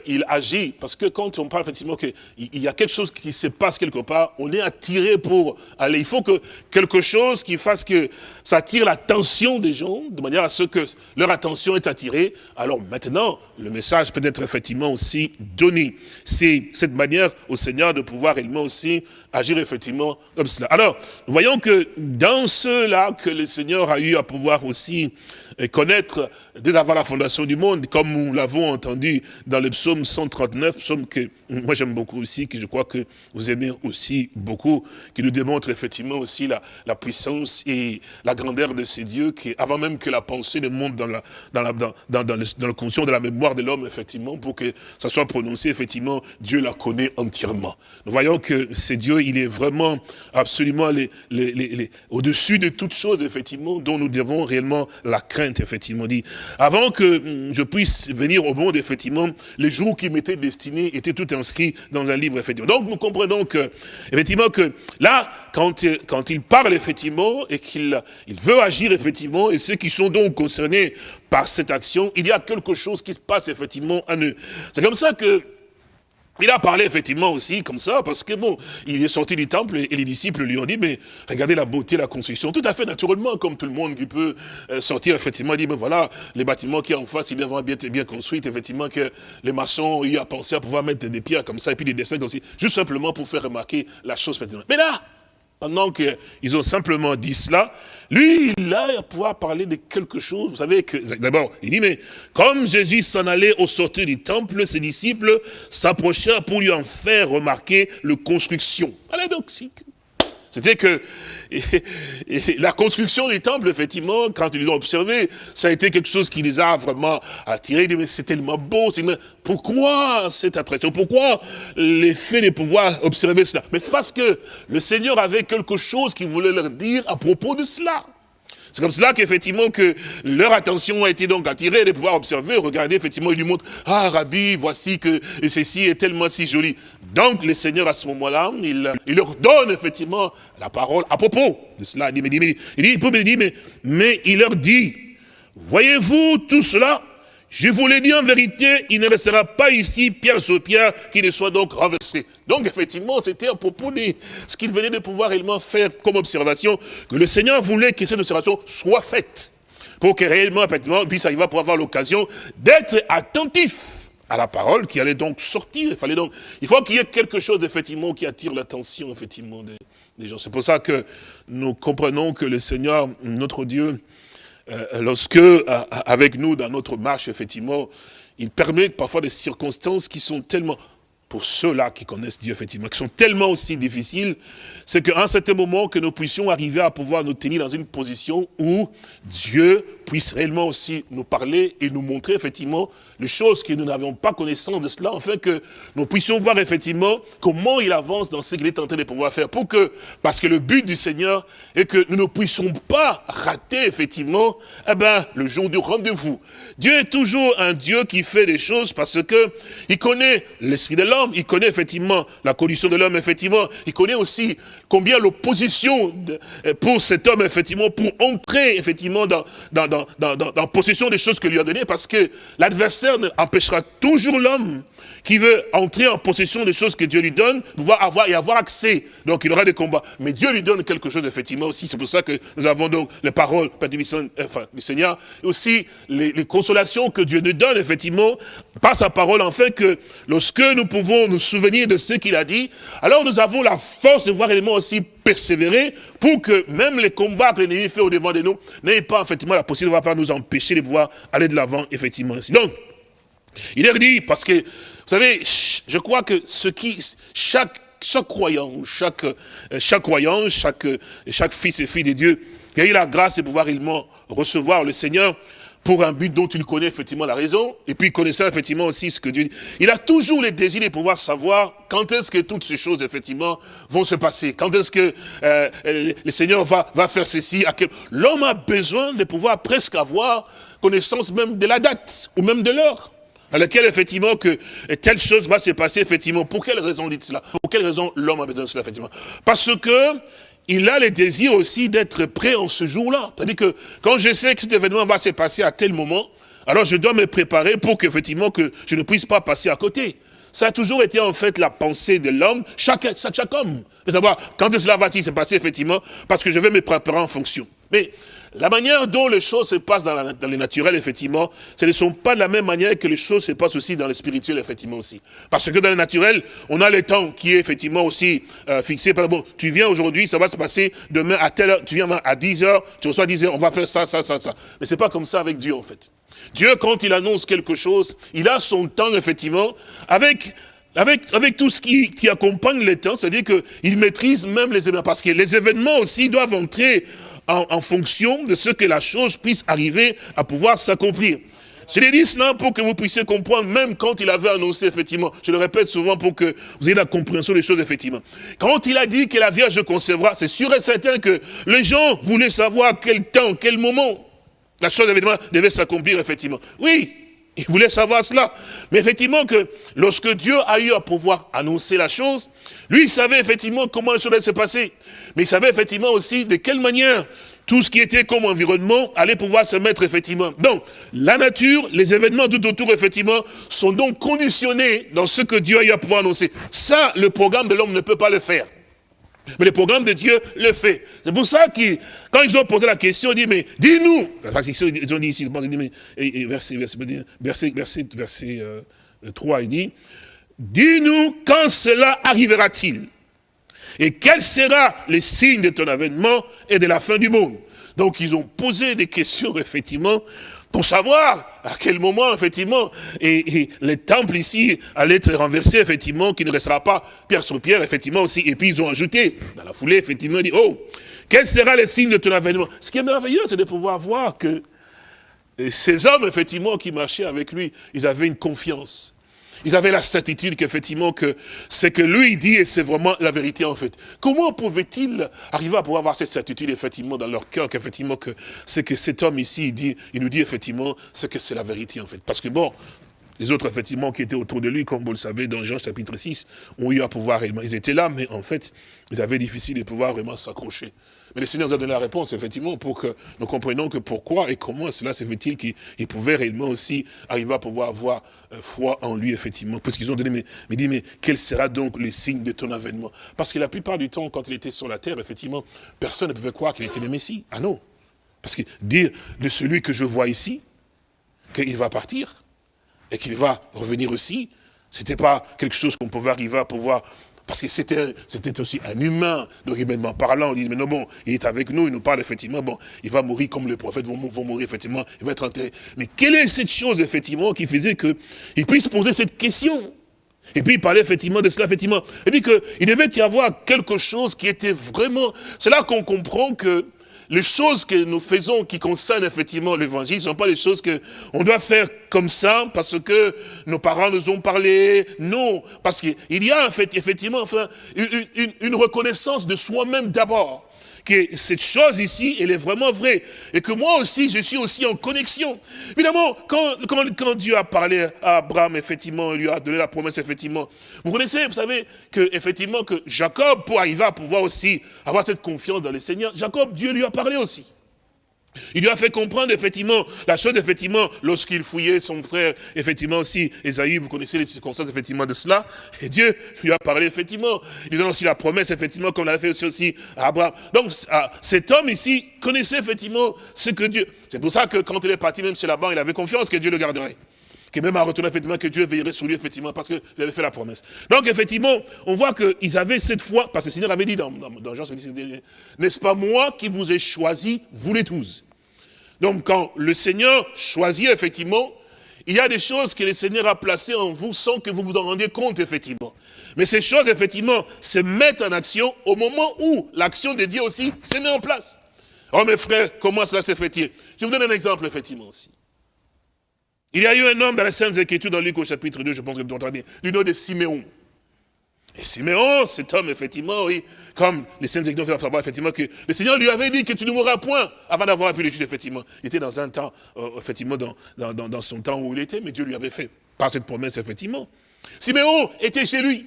il agit, parce que quand on parle effectivement qu'il y a quelque chose qui se passe quelque part, on est attiré pour aller. Il faut que quelque chose qui fasse que ça attire l'attention des gens, de manière à ce que leur attention est attirée. Alors maintenant, le message peut être effectivement aussi donné. C'est cette manière au Seigneur de pouvoir également aussi agir effectivement comme cela. Alors, voyons que dans cela que le Seigneur a eu à pouvoir aussi connaître dès avant la fondation du monde, comme nous l'avons entendu dans le psaume 139, psaume que moi j'aime beaucoup aussi, que je crois que vous aimez aussi beaucoup, qui nous démontre effectivement aussi la, puissance et la grandeur de ces dieux, qui avant même que la pensée ne monte dans, la, dans, le, conscient de la mémoire de l'homme, effectivement, pour que ça soit prononcé, effectivement, Dieu la connaît entièrement. Nous voyons que c'est Dieu, il est vraiment absolument au-dessus de toutes choses, effectivement, dont nous devons réellement la craindre effectivement, dit, avant que hum, je puisse venir au monde, effectivement, les jours qui m'étaient destinés étaient tout inscrits dans un livre, effectivement. Donc, nous comprenons que, effectivement, que là, quand, quand il parle, effectivement, et qu'il il veut agir, effectivement, et ceux qui sont donc concernés par cette action, il y a quelque chose qui se passe, effectivement, à eux. C'est comme ça que, il a parlé effectivement aussi comme ça, parce que bon, il est sorti du temple et les disciples lui ont dit, mais regardez la beauté, la construction, tout à fait naturellement, comme tout le monde qui peut euh, sortir, effectivement, dit, ben voilà, les bâtiments qui sont en face, ils devraient bien bien construits, effectivement, que les maçons ont eu à penser à pouvoir mettre des pierres comme ça, et puis des dessins comme ça, juste simplement pour faire remarquer la chose. Mais là, pendant qu'ils ont simplement dit cela, lui, il a à pouvoir parler de quelque chose. Vous savez que, d'abord, il dit, mais comme Jésus s'en allait au sortir du temple, ses disciples s'approchèrent pour lui en faire remarquer le construction. C'était que la construction du temple, effectivement, quand ils l'ont observé, ça a été quelque chose qui les a vraiment attirés. Mais c'est tellement beau. Pourquoi cette attraction? Pourquoi l'effet de pouvoir observer cela? Mais c'est parce que le Seigneur avait quelque chose qu'il voulait leur dire à propos de cela. C'est comme cela qu'effectivement que leur attention a été donc attirée de pouvoir observer, regarder, effectivement, il lui montre, ah Rabbi, voici que ceci est tellement si joli. Donc le Seigneur à ce moment-là, il, leur donne effectivement la parole à propos de cela. Il dit, il dit, dit, mais, mais il leur dit, voyez-vous tout cela? Je vous l'ai dit en vérité, il ne restera pas ici pierre sur pierre qui ne soit donc renversé. Donc effectivement, c'était à propos de ce qu'il venait de pouvoir réellement faire comme observation, que le Seigneur voulait que cette observation soit faite. Pour que réellement, effectivement, puisse arriver pour avoir l'occasion d'être attentif à la parole qui allait donc sortir. Il fallait donc, il faut qu'il y ait quelque chose, effectivement, qui attire l'attention, effectivement, des, gens. C'est pour ça que nous comprenons que le Seigneur, notre Dieu, euh, lorsque, euh, avec nous, dans notre marche, effectivement, il permet parfois des circonstances qui sont tellement pour ceux-là qui connaissent Dieu, effectivement, qui sont tellement aussi difficiles, c'est qu'à un certain moment, que nous puissions arriver à pouvoir nous tenir dans une position où Dieu puisse réellement aussi nous parler et nous montrer, effectivement, les choses que nous n'avions pas connaissance de cela, afin que nous puissions voir, effectivement, comment il avance dans ce qu'il est en train de pouvoir faire. Pour que, parce que le but du Seigneur est que nous ne puissions pas rater, effectivement, eh ben, le jour du rendez-vous. Dieu est toujours un Dieu qui fait des choses parce que il connaît l'esprit de l'homme, il connaît effectivement la condition de l'homme, effectivement. Il connaît aussi combien l'opposition euh, pour cet homme, effectivement, pour entrer, effectivement, dans, dans, dans, dans, dans possession des choses que lui a données, parce que l'adversaire empêchera toujours l'homme qui veut entrer en possession des choses que Dieu lui donne, pouvoir avoir et avoir accès. Donc il aura des combats. Mais Dieu lui donne quelque chose, effectivement, aussi. C'est pour ça que nous avons donc les paroles enfin, du Seigneur, et aussi les, les consolations que Dieu nous donne, effectivement, par sa parole, en fait que lorsque nous pouvons nous souvenir de ce qu'il a dit, alors nous avons la force de voir réellement aussi persévérer pour que même les combats que l'ennemi fait au devant de nous n'aient pas effectivement la possibilité de nous empêcher de pouvoir aller de l'avant effectivement. Donc, il leur dit, parce que, vous savez, je crois que ce qui, chaque, chaque croyant, chaque, euh, chaque croyant, chaque, chaque fils et fille de Dieu, qui a eu la grâce de pouvoir réellement recevoir le Seigneur, pour un but dont il connaît effectivement la raison, et puis connaissant effectivement aussi ce que Dieu dit. Il a toujours le désir de pouvoir savoir quand est-ce que toutes ces choses effectivement vont se passer, quand est-ce que euh, le Seigneur va, va faire ceci. L'homme a besoin de pouvoir presque avoir connaissance même de la date, ou même de l'heure à laquelle effectivement que telle chose va se passer effectivement. Pour quelle raison dit cela? Pour quelle raison l'homme a besoin de cela effectivement? Parce que il a le désir aussi d'être prêt en ce jour-là. C'est-à-dire que quand je sais que cet événement va se passer à tel moment, alors je dois me préparer pour qu'effectivement que je ne puisse pas passer à côté. Ça a toujours été en fait la pensée de l'homme, chaque, chaque, homme. Il savoir quand cela va-t-il se passer effectivement, parce que je vais me préparer en fonction. Mais la manière dont les choses se passent dans, le naturel, effectivement, ce ne sont pas de la même manière que les choses se passent aussi dans le spirituel, effectivement, aussi. Parce que dans le naturel, on a le temps qui est effectivement aussi euh, fixé. Par bon, tu viens aujourd'hui, ça va se passer demain à telle heure, tu viens à 10 heures, tu reçois 10 heures, on va faire ça, ça, ça, ça. Mais c'est pas comme ça avec Dieu, en fait. Dieu, quand il annonce quelque chose, il a son temps, effectivement, avec avec, avec tout ce qui, qui accompagne le temps, c'est-à-dire qu'il maîtrise même les événements, parce que les événements aussi doivent entrer en, fonction de ce que la chose puisse arriver à pouvoir s'accomplir. Je l'ai dit cela pour que vous puissiez comprendre, même quand il avait annoncé, effectivement, je le répète souvent pour que vous ayez la compréhension des choses, effectivement. Quand il a dit que la Vierge concevra, c'est sûr et certain que les gens voulaient savoir quel temps, quel moment la chose, devait s'accomplir, effectivement. Oui, il voulait savoir cela. Mais effectivement que lorsque Dieu a eu à pouvoir annoncer la chose, lui, il savait effectivement comment les choses allaient se passer. Mais il savait effectivement aussi de quelle manière tout ce qui était comme environnement allait pouvoir se mettre effectivement. Donc, la nature, les événements tout autour, effectivement, sont donc conditionnés dans ce que Dieu a eu à pouvoir annoncer. Ça, le programme de l'homme ne peut pas le faire. Mais le programme de Dieu le fait. C'est pour ça que, quand ils ont posé la question, ils dit, mais dis-nous, ils ont dit ici, verset, verset, verset, verset, 3, il dit, dis-nous quand cela arrivera-t-il? Et quel sera le signe de ton avènement et de la fin du monde? Donc ils ont posé des questions, effectivement, pour savoir à quel moment, effectivement, et, le temple ici allait être renversé, effectivement, qu'il ne restera pas pierre sur pierre, effectivement, aussi. Et puis ils ont ajouté, dans la foulée, effectivement, dit, oh, quel sera le signe de ton avènement? Ce qui est merveilleux, c'est de pouvoir voir que ces hommes, effectivement, qui marchaient avec lui, ils avaient une confiance. Ils avaient la certitude qu'effectivement, que c'est que lui dit, c'est vraiment la vérité en fait. Comment pouvaient-ils arriver à pouvoir avoir cette certitude, effectivement, dans leur cœur, qu'effectivement, que c'est que cet homme ici, dit, il nous dit, effectivement, c'est que c'est la vérité en fait? Parce que bon, les autres, effectivement, qui étaient autour de lui, comme vous le savez, dans Jean chapitre 6, ont eu à pouvoir, ils étaient là, mais en fait, ils avaient difficile de pouvoir vraiment s'accrocher. Mais le Seigneur nous a donné la réponse, effectivement, pour que nous comprenions que pourquoi et comment cela se fait-il qu'il pouvait réellement aussi arriver à pouvoir avoir euh, foi en lui, effectivement. Parce qu'ils ont donné, mais, mais dit, mais quel sera donc le signe de ton avènement? Parce que la plupart du temps, quand il était sur la terre, effectivement, personne ne pouvait croire qu'il était le Messie. Ah non Parce que dire de celui que je vois ici, qu'il va partir, et qu'il va revenir aussi, c'était pas quelque chose qu'on pouvait arriver à pouvoir parce que c'était aussi un humain, donc humainement parlant, on dit, mais non, bon, il est avec nous, il nous parle effectivement, bon, il va mourir comme les prophètes vont, vont mourir, effectivement, il va être enterré. Mais quelle est cette chose, effectivement, qui faisait qu'il puisse poser cette question? Et puis il parlait effectivement de cela, effectivement. Et puis qu'il devait y avoir quelque chose qui était vraiment... C'est là qu'on comprend que les choses que nous faisons qui concernent effectivement l'évangile ne sont pas les choses que on doit faire comme ça parce que nos parents nous ont parlé. Non, parce qu'il y a effectivement enfin, une reconnaissance de soi-même d'abord que cette chose ici, elle est vraiment vraie. Et que moi aussi, je suis aussi en connexion. Évidemment, quand, Dieu a parlé à Abraham, effectivement, il lui a donné la promesse, effectivement. Vous connaissez, vous savez, que, effectivement, que Jacob, pour arriver à pouvoir aussi avoir cette confiance dans le Seigneur, Jacob, Dieu lui a parlé aussi. Il lui a fait comprendre effectivement la chose, effectivement, lorsqu'il fouillait son frère, effectivement aussi, Esaïe, vous connaissez les circonstances effectivement de cela, et Dieu lui a parlé effectivement, il donne aussi la promesse effectivement, comme l'a fait aussi, aussi à Abraham. Donc ah, cet homme ici connaissait effectivement ce que Dieu, c'est pour ça que quand il est parti même chez Laban, il avait confiance que Dieu le garderait que même à retourner, effectivement, que Dieu veillerait sur lui, effectivement, parce qu'il avait fait la promesse. Donc, effectivement, on voit qu'ils avaient cette foi, parce que le Seigneur avait dit dans, dans, Jean, n'est-ce pas moi qui vous ai choisi, vous les tous Donc, quand le Seigneur choisit, effectivement, il y a des choses que le Seigneur a placées en vous sans que vous vous en rendiez compte, effectivement. Mais ces choses, effectivement, se mettent en action au moment où l'action de Dieu aussi se met en place. Oh mes frères, comment cela se fait-il? Je vous donne un exemple, effectivement, aussi. Il y a eu un homme dans la Sainte Écriture, dans Luc au chapitre 2, je pense que vous entendez, du nom de Siméon. Et Siméon, cet homme, effectivement, oui, comme les Saintes Écritures font savoir, effectivement, que le Seigneur lui avait dit que tu ne mourras point avant d'avoir vu les juges, effectivement. Il était dans un temps, euh, effectivement, dans, dans, dans son temps où il était, mais Dieu lui avait fait, par cette promesse, effectivement. Siméon était chez lui.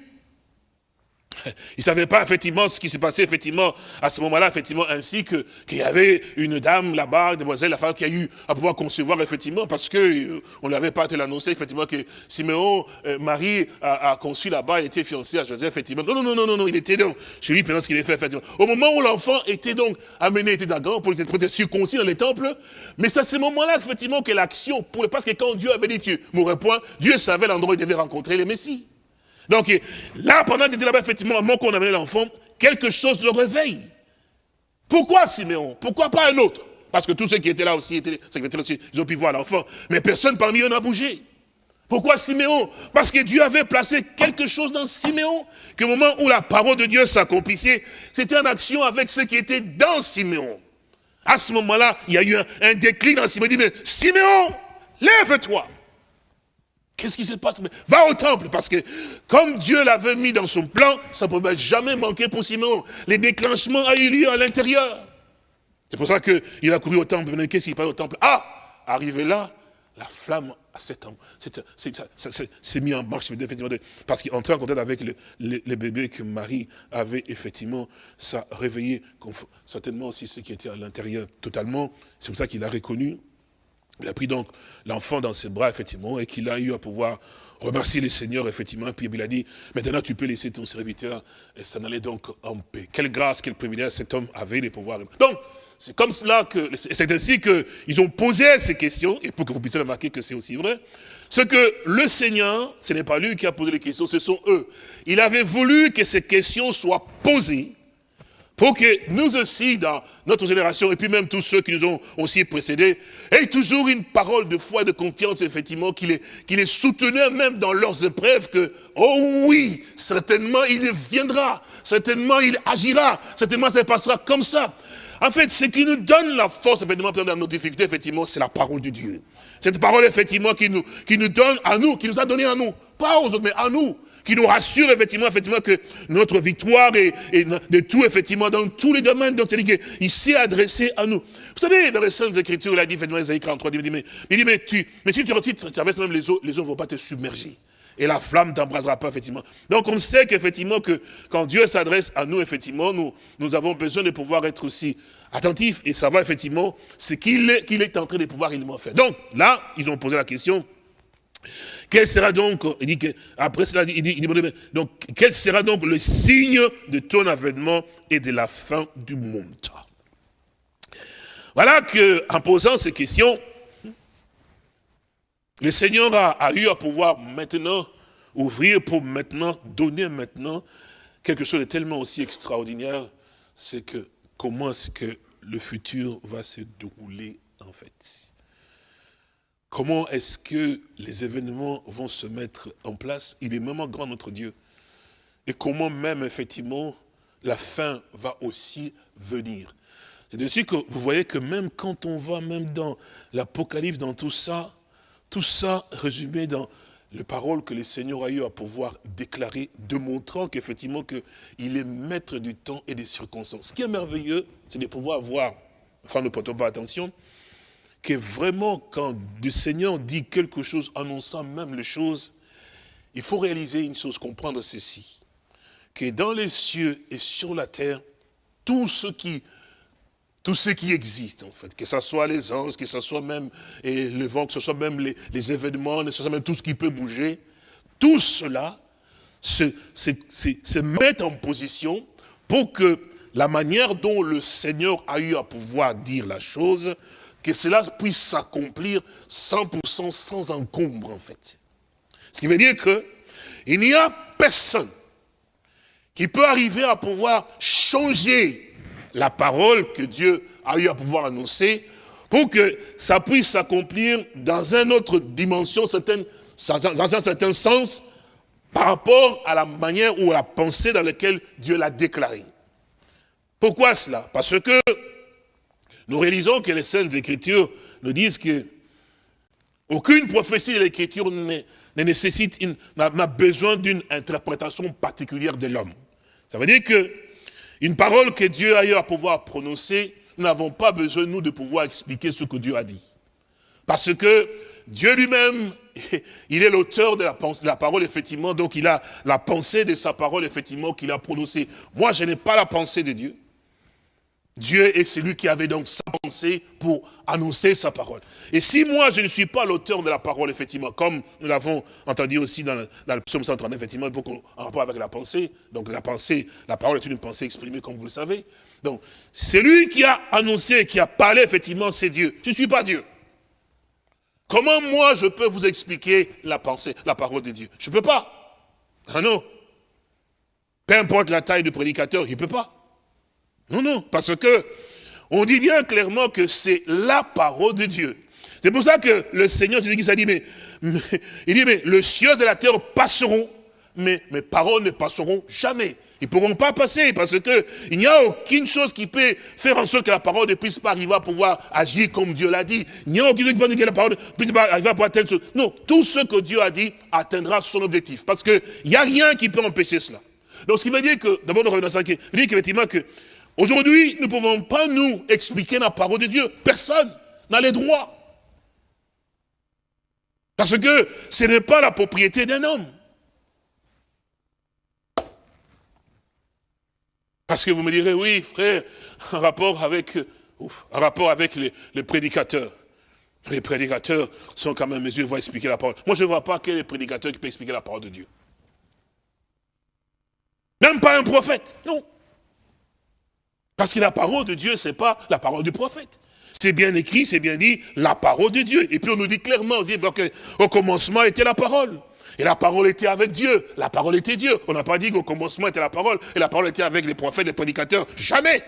Il ne savait pas effectivement ce qui s'est passé effectivement à ce moment-là, effectivement, ainsi que qu'il y avait une dame là-bas, demoiselle, la femme qui a eu à pouvoir concevoir effectivement, parce que euh, on n'avait pas été l'annoncer effectivement que Siméon, euh, Marie, a, conçu là-bas, il était fiancé à Joseph, effectivement. Non, non, non, non, non, il était donc chez lui ce qu'il avait fait, effectivement. Au moment où l'enfant était donc amené, était d'accord pour être circoncis dans les temples, mais c'est à ce moment-là, effectivement, que l'action, parce que quand Dieu avait dit tu mourrais point, Dieu savait l'endroit où il devait rencontrer les Messies. Donc là, pendant qu'il était là-bas, effectivement, moment qu'on amenait l'enfant, quelque chose le réveille. Pourquoi Siméon? Pourquoi pas un autre? Parce que tous ceux qui étaient là aussi, étaient, aussi, ils ont pu voir l'enfant. Mais personne parmi eux n'a bougé. Pourquoi Siméon? Parce que Dieu avait placé quelque chose dans Siméon, qu'au moment où la parole de Dieu s'accomplissait, c'était en action avec ce qui était dans Siméon. À ce moment-là, il y a eu un, un déclic dans Siméon. Il dit, mais Siméon, lève-toi. Qu'est-ce qui se passe? Va au temple, parce que comme Dieu l'avait mis dans son plan, ça ne pouvait jamais manquer pour Simon. Les déclenchements a eu lieu à l'intérieur. C'est pour ça qu'il a couru au temple. Mais qu'est-ce qu'il passe au temple? Ah Arrivé là, la flamme s'est mis en marche, parce qu'il entrait en contact avec le, le, bébé que Marie avait, effectivement, ça réveillé certainement aussi ce qui était à l'intérieur totalement. C'est pour ça qu'il a reconnu. Il a pris donc l'enfant dans ses bras, effectivement, et qu'il a eu à pouvoir remercier le Seigneur, effectivement, puis il a dit, maintenant tu peux laisser ton serviteur, et ça n'allait donc en paix. Quelle grâce, quel privilège cet homme avait de pouvoir. Donc, c'est comme cela que, c'est ainsi qu'ils ont posé ces questions, et pour que vous puissiez remarquer que c'est aussi vrai, ce que le Seigneur, ce n'est pas lui qui a posé les questions, ce sont eux. Il avait voulu que ces questions soient posées, pour que nous aussi, dans notre génération, et puis même tous ceux qui nous ont aussi précédés, aient toujours une parole de foi de confiance, effectivement, qui les, qui les soutenait même dans leurs épreuves, que, oh oui, certainement il viendra, certainement il agira, certainement ça passera comme ça. En fait, ce qui nous donne la force, effectivement, dans nos difficultés, effectivement, c'est la parole de Dieu. Cette parole, effectivement, qui nous, qui nous donne à nous, qui nous a donné à nous. Pas aux autres, mais à nous. Qui nous rassure, effectivement, effectivement, que notre victoire est, de tout, effectivement, dans tous les domaines, donc c'est qu'il s'est adressé à nous. Vous savez, dans les Saintes Écritures, il a dit, effectivement, Isaïe 43, il dit, mais, il dit, mais, tu, mais si tu retires, tu traverses même les eaux, les eaux ne vont pas te submerger et la flamme t'embrasera pas, effectivement. Donc on sait qu'effectivement, que quand Dieu s'adresse à nous, effectivement, nous, nous avons besoin de pouvoir être aussi attentifs et savoir, effectivement, ce qu'il est, qu'il est en train de pouvoir réellement faire. Donc, là, ils ont posé la question, quel sera donc, que, après cela, il dit, quel sera donc le signe de ton avènement et de la fin du monde? Voilà que, en posant ces questions, le Seigneur a, eu à pouvoir maintenant ouvrir pour maintenant, donner maintenant quelque chose de tellement aussi extraordinaire, c'est que comment est-ce que le futur va se dérouler en fait? Comment est-ce que les événements vont se mettre en place? Il est vraiment grand notre Dieu. Et comment même effectivement la fin va aussi venir. C'est dessus que vous voyez que même quand on va même dans l'Apocalypse, dans tout ça, tout ça résumé dans les paroles que le Seigneur a eu à pouvoir déclarer, démontrant qu'effectivement qu'il est maître du temps et des circonstances. Ce qui est merveilleux, c'est de pouvoir voir, enfin ne portons pas attention, que vraiment quand le Seigneur dit quelque chose, annonçant même les choses, il faut réaliser une chose, comprendre ceci, que dans les cieux et sur la terre, tout ce qui existe, en fait, que ce soit les anges, que ce soit même et le vent, que ce soit même les, événements, que ce soit même tout ce qui peut bouger, tout cela se, met en position pour que la manière dont le Seigneur a eu à pouvoir dire la chose, que cela puisse s'accomplir 100% sans encombre, en fait. Ce qui veut dire que il n'y a personne qui peut arriver à pouvoir changer la parole que Dieu a eu à pouvoir annoncer pour que ça puisse s'accomplir dans une autre dimension, dans un certain sens, par rapport à la manière ou à la pensée dans laquelle Dieu l'a déclaré. Pourquoi cela? Parce que nous réalisons que les Saintes Écritures nous disent que aucune prophétie de l'Écriture ne, nécessite, n'a besoin d'une interprétation particulière de l'homme. Ça veut dire que une parole que Dieu a eu à pouvoir prononcer, nous n'avons pas besoin, nous, de pouvoir expliquer ce que Dieu a dit. Parce que Dieu lui-même, il est l'auteur de, de la, parole, effectivement, donc il a la pensée de sa parole, effectivement, qu'il a prononcée. Moi, je n'ai pas la pensée de Dieu. Dieu est celui qui avait donc sa pensée pour annoncer sa parole. Et si moi, je ne suis pas l'auteur de la parole, effectivement, comme nous l'avons entendu aussi dans le, psaume 139, effectivement, en rapport avec la pensée, donc la pensée, la parole est une pensée exprimée, comme vous le savez. Donc, celui qui a annoncé, qui a parlé, effectivement, c'est Dieu. Je ne suis pas Dieu. Comment moi, je peux vous expliquer la pensée, la parole de Dieu? Je ne peux pas. Ah non. Peu importe la taille du prédicateur, il ne peut pas. Non, non, parce que on dit bien clairement que c'est la parole de Dieu. C'est pour ça que le Seigneur Jésus a dit, mais, il dit, mais le ciel et la terre passeront, mais mes paroles ne passeront jamais. Ils ne pourront pas passer parce que il n'y a aucune chose qui peut faire en sorte que la parole ne puisse pas arriver à pouvoir agir comme Dieu l'a dit. Il n'y a aucune chose qui peut dire que la parole ne puisse pas arriver à pouvoir atteindre. Non, tout ce que Dieu a dit atteindra son objectif. Parce qu'il n'y a rien qui peut empêcher cela. Donc ce qui veut dire que, d'abord nous revenons à ça, il dit qu'effectivement que Aujourd'hui, nous ne pouvons pas nous expliquer la parole de Dieu. Personne n'a les droits. Parce que ce n'est pas la propriété d'un homme. Parce que vous me direz, oui, frère, en rapport avec, en rapport avec les, prédicateurs. Les prédicateurs sont quand même en mesure de expliquer la parole. Moi, je ne vois pas quel est le prédicateur qui peut expliquer la parole de Dieu. Même pas un prophète, non. Parce que la parole de Dieu, ce n'est pas la parole du prophète. C'est bien écrit, c'est bien dit, la parole de Dieu. Et puis on nous dit clairement, on dit, au commencement était la parole. Et la parole était avec Dieu. La parole était Dieu. On n'a pas dit qu'au commencement était la parole. Et la parole était avec les prophètes, les prédicateurs. Jamais.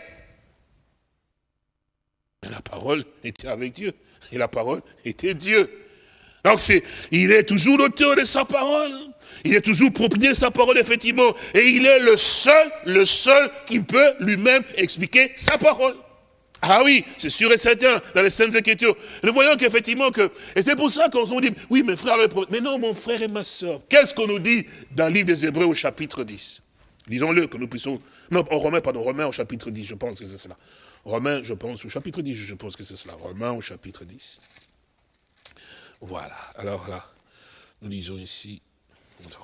Mais la parole était avec Dieu. Et la parole était Dieu. Donc il est toujours l'auteur de sa parole. Il est toujours propriétaire de sa parole, effectivement. Et il est le seul, le seul qui peut lui-même expliquer sa parole. Ah oui, c'est sûr et certain, dans les Saintes Écritures. Nous voyons qu'effectivement, que, et c'est pour ça qu'on dit, oui, mes frères, mais non, mon frère et ma soeur, qu'est-ce qu'on nous dit dans le livre des Hébreux au chapitre 10 Disons-le, que nous puissions, non, au Romain, pardon, Romain au chapitre 10, je pense que c'est cela. Romain, je pense, au chapitre 10, je pense que c'est cela. Romain au chapitre 10. Voilà, alors là, nous lisons ici,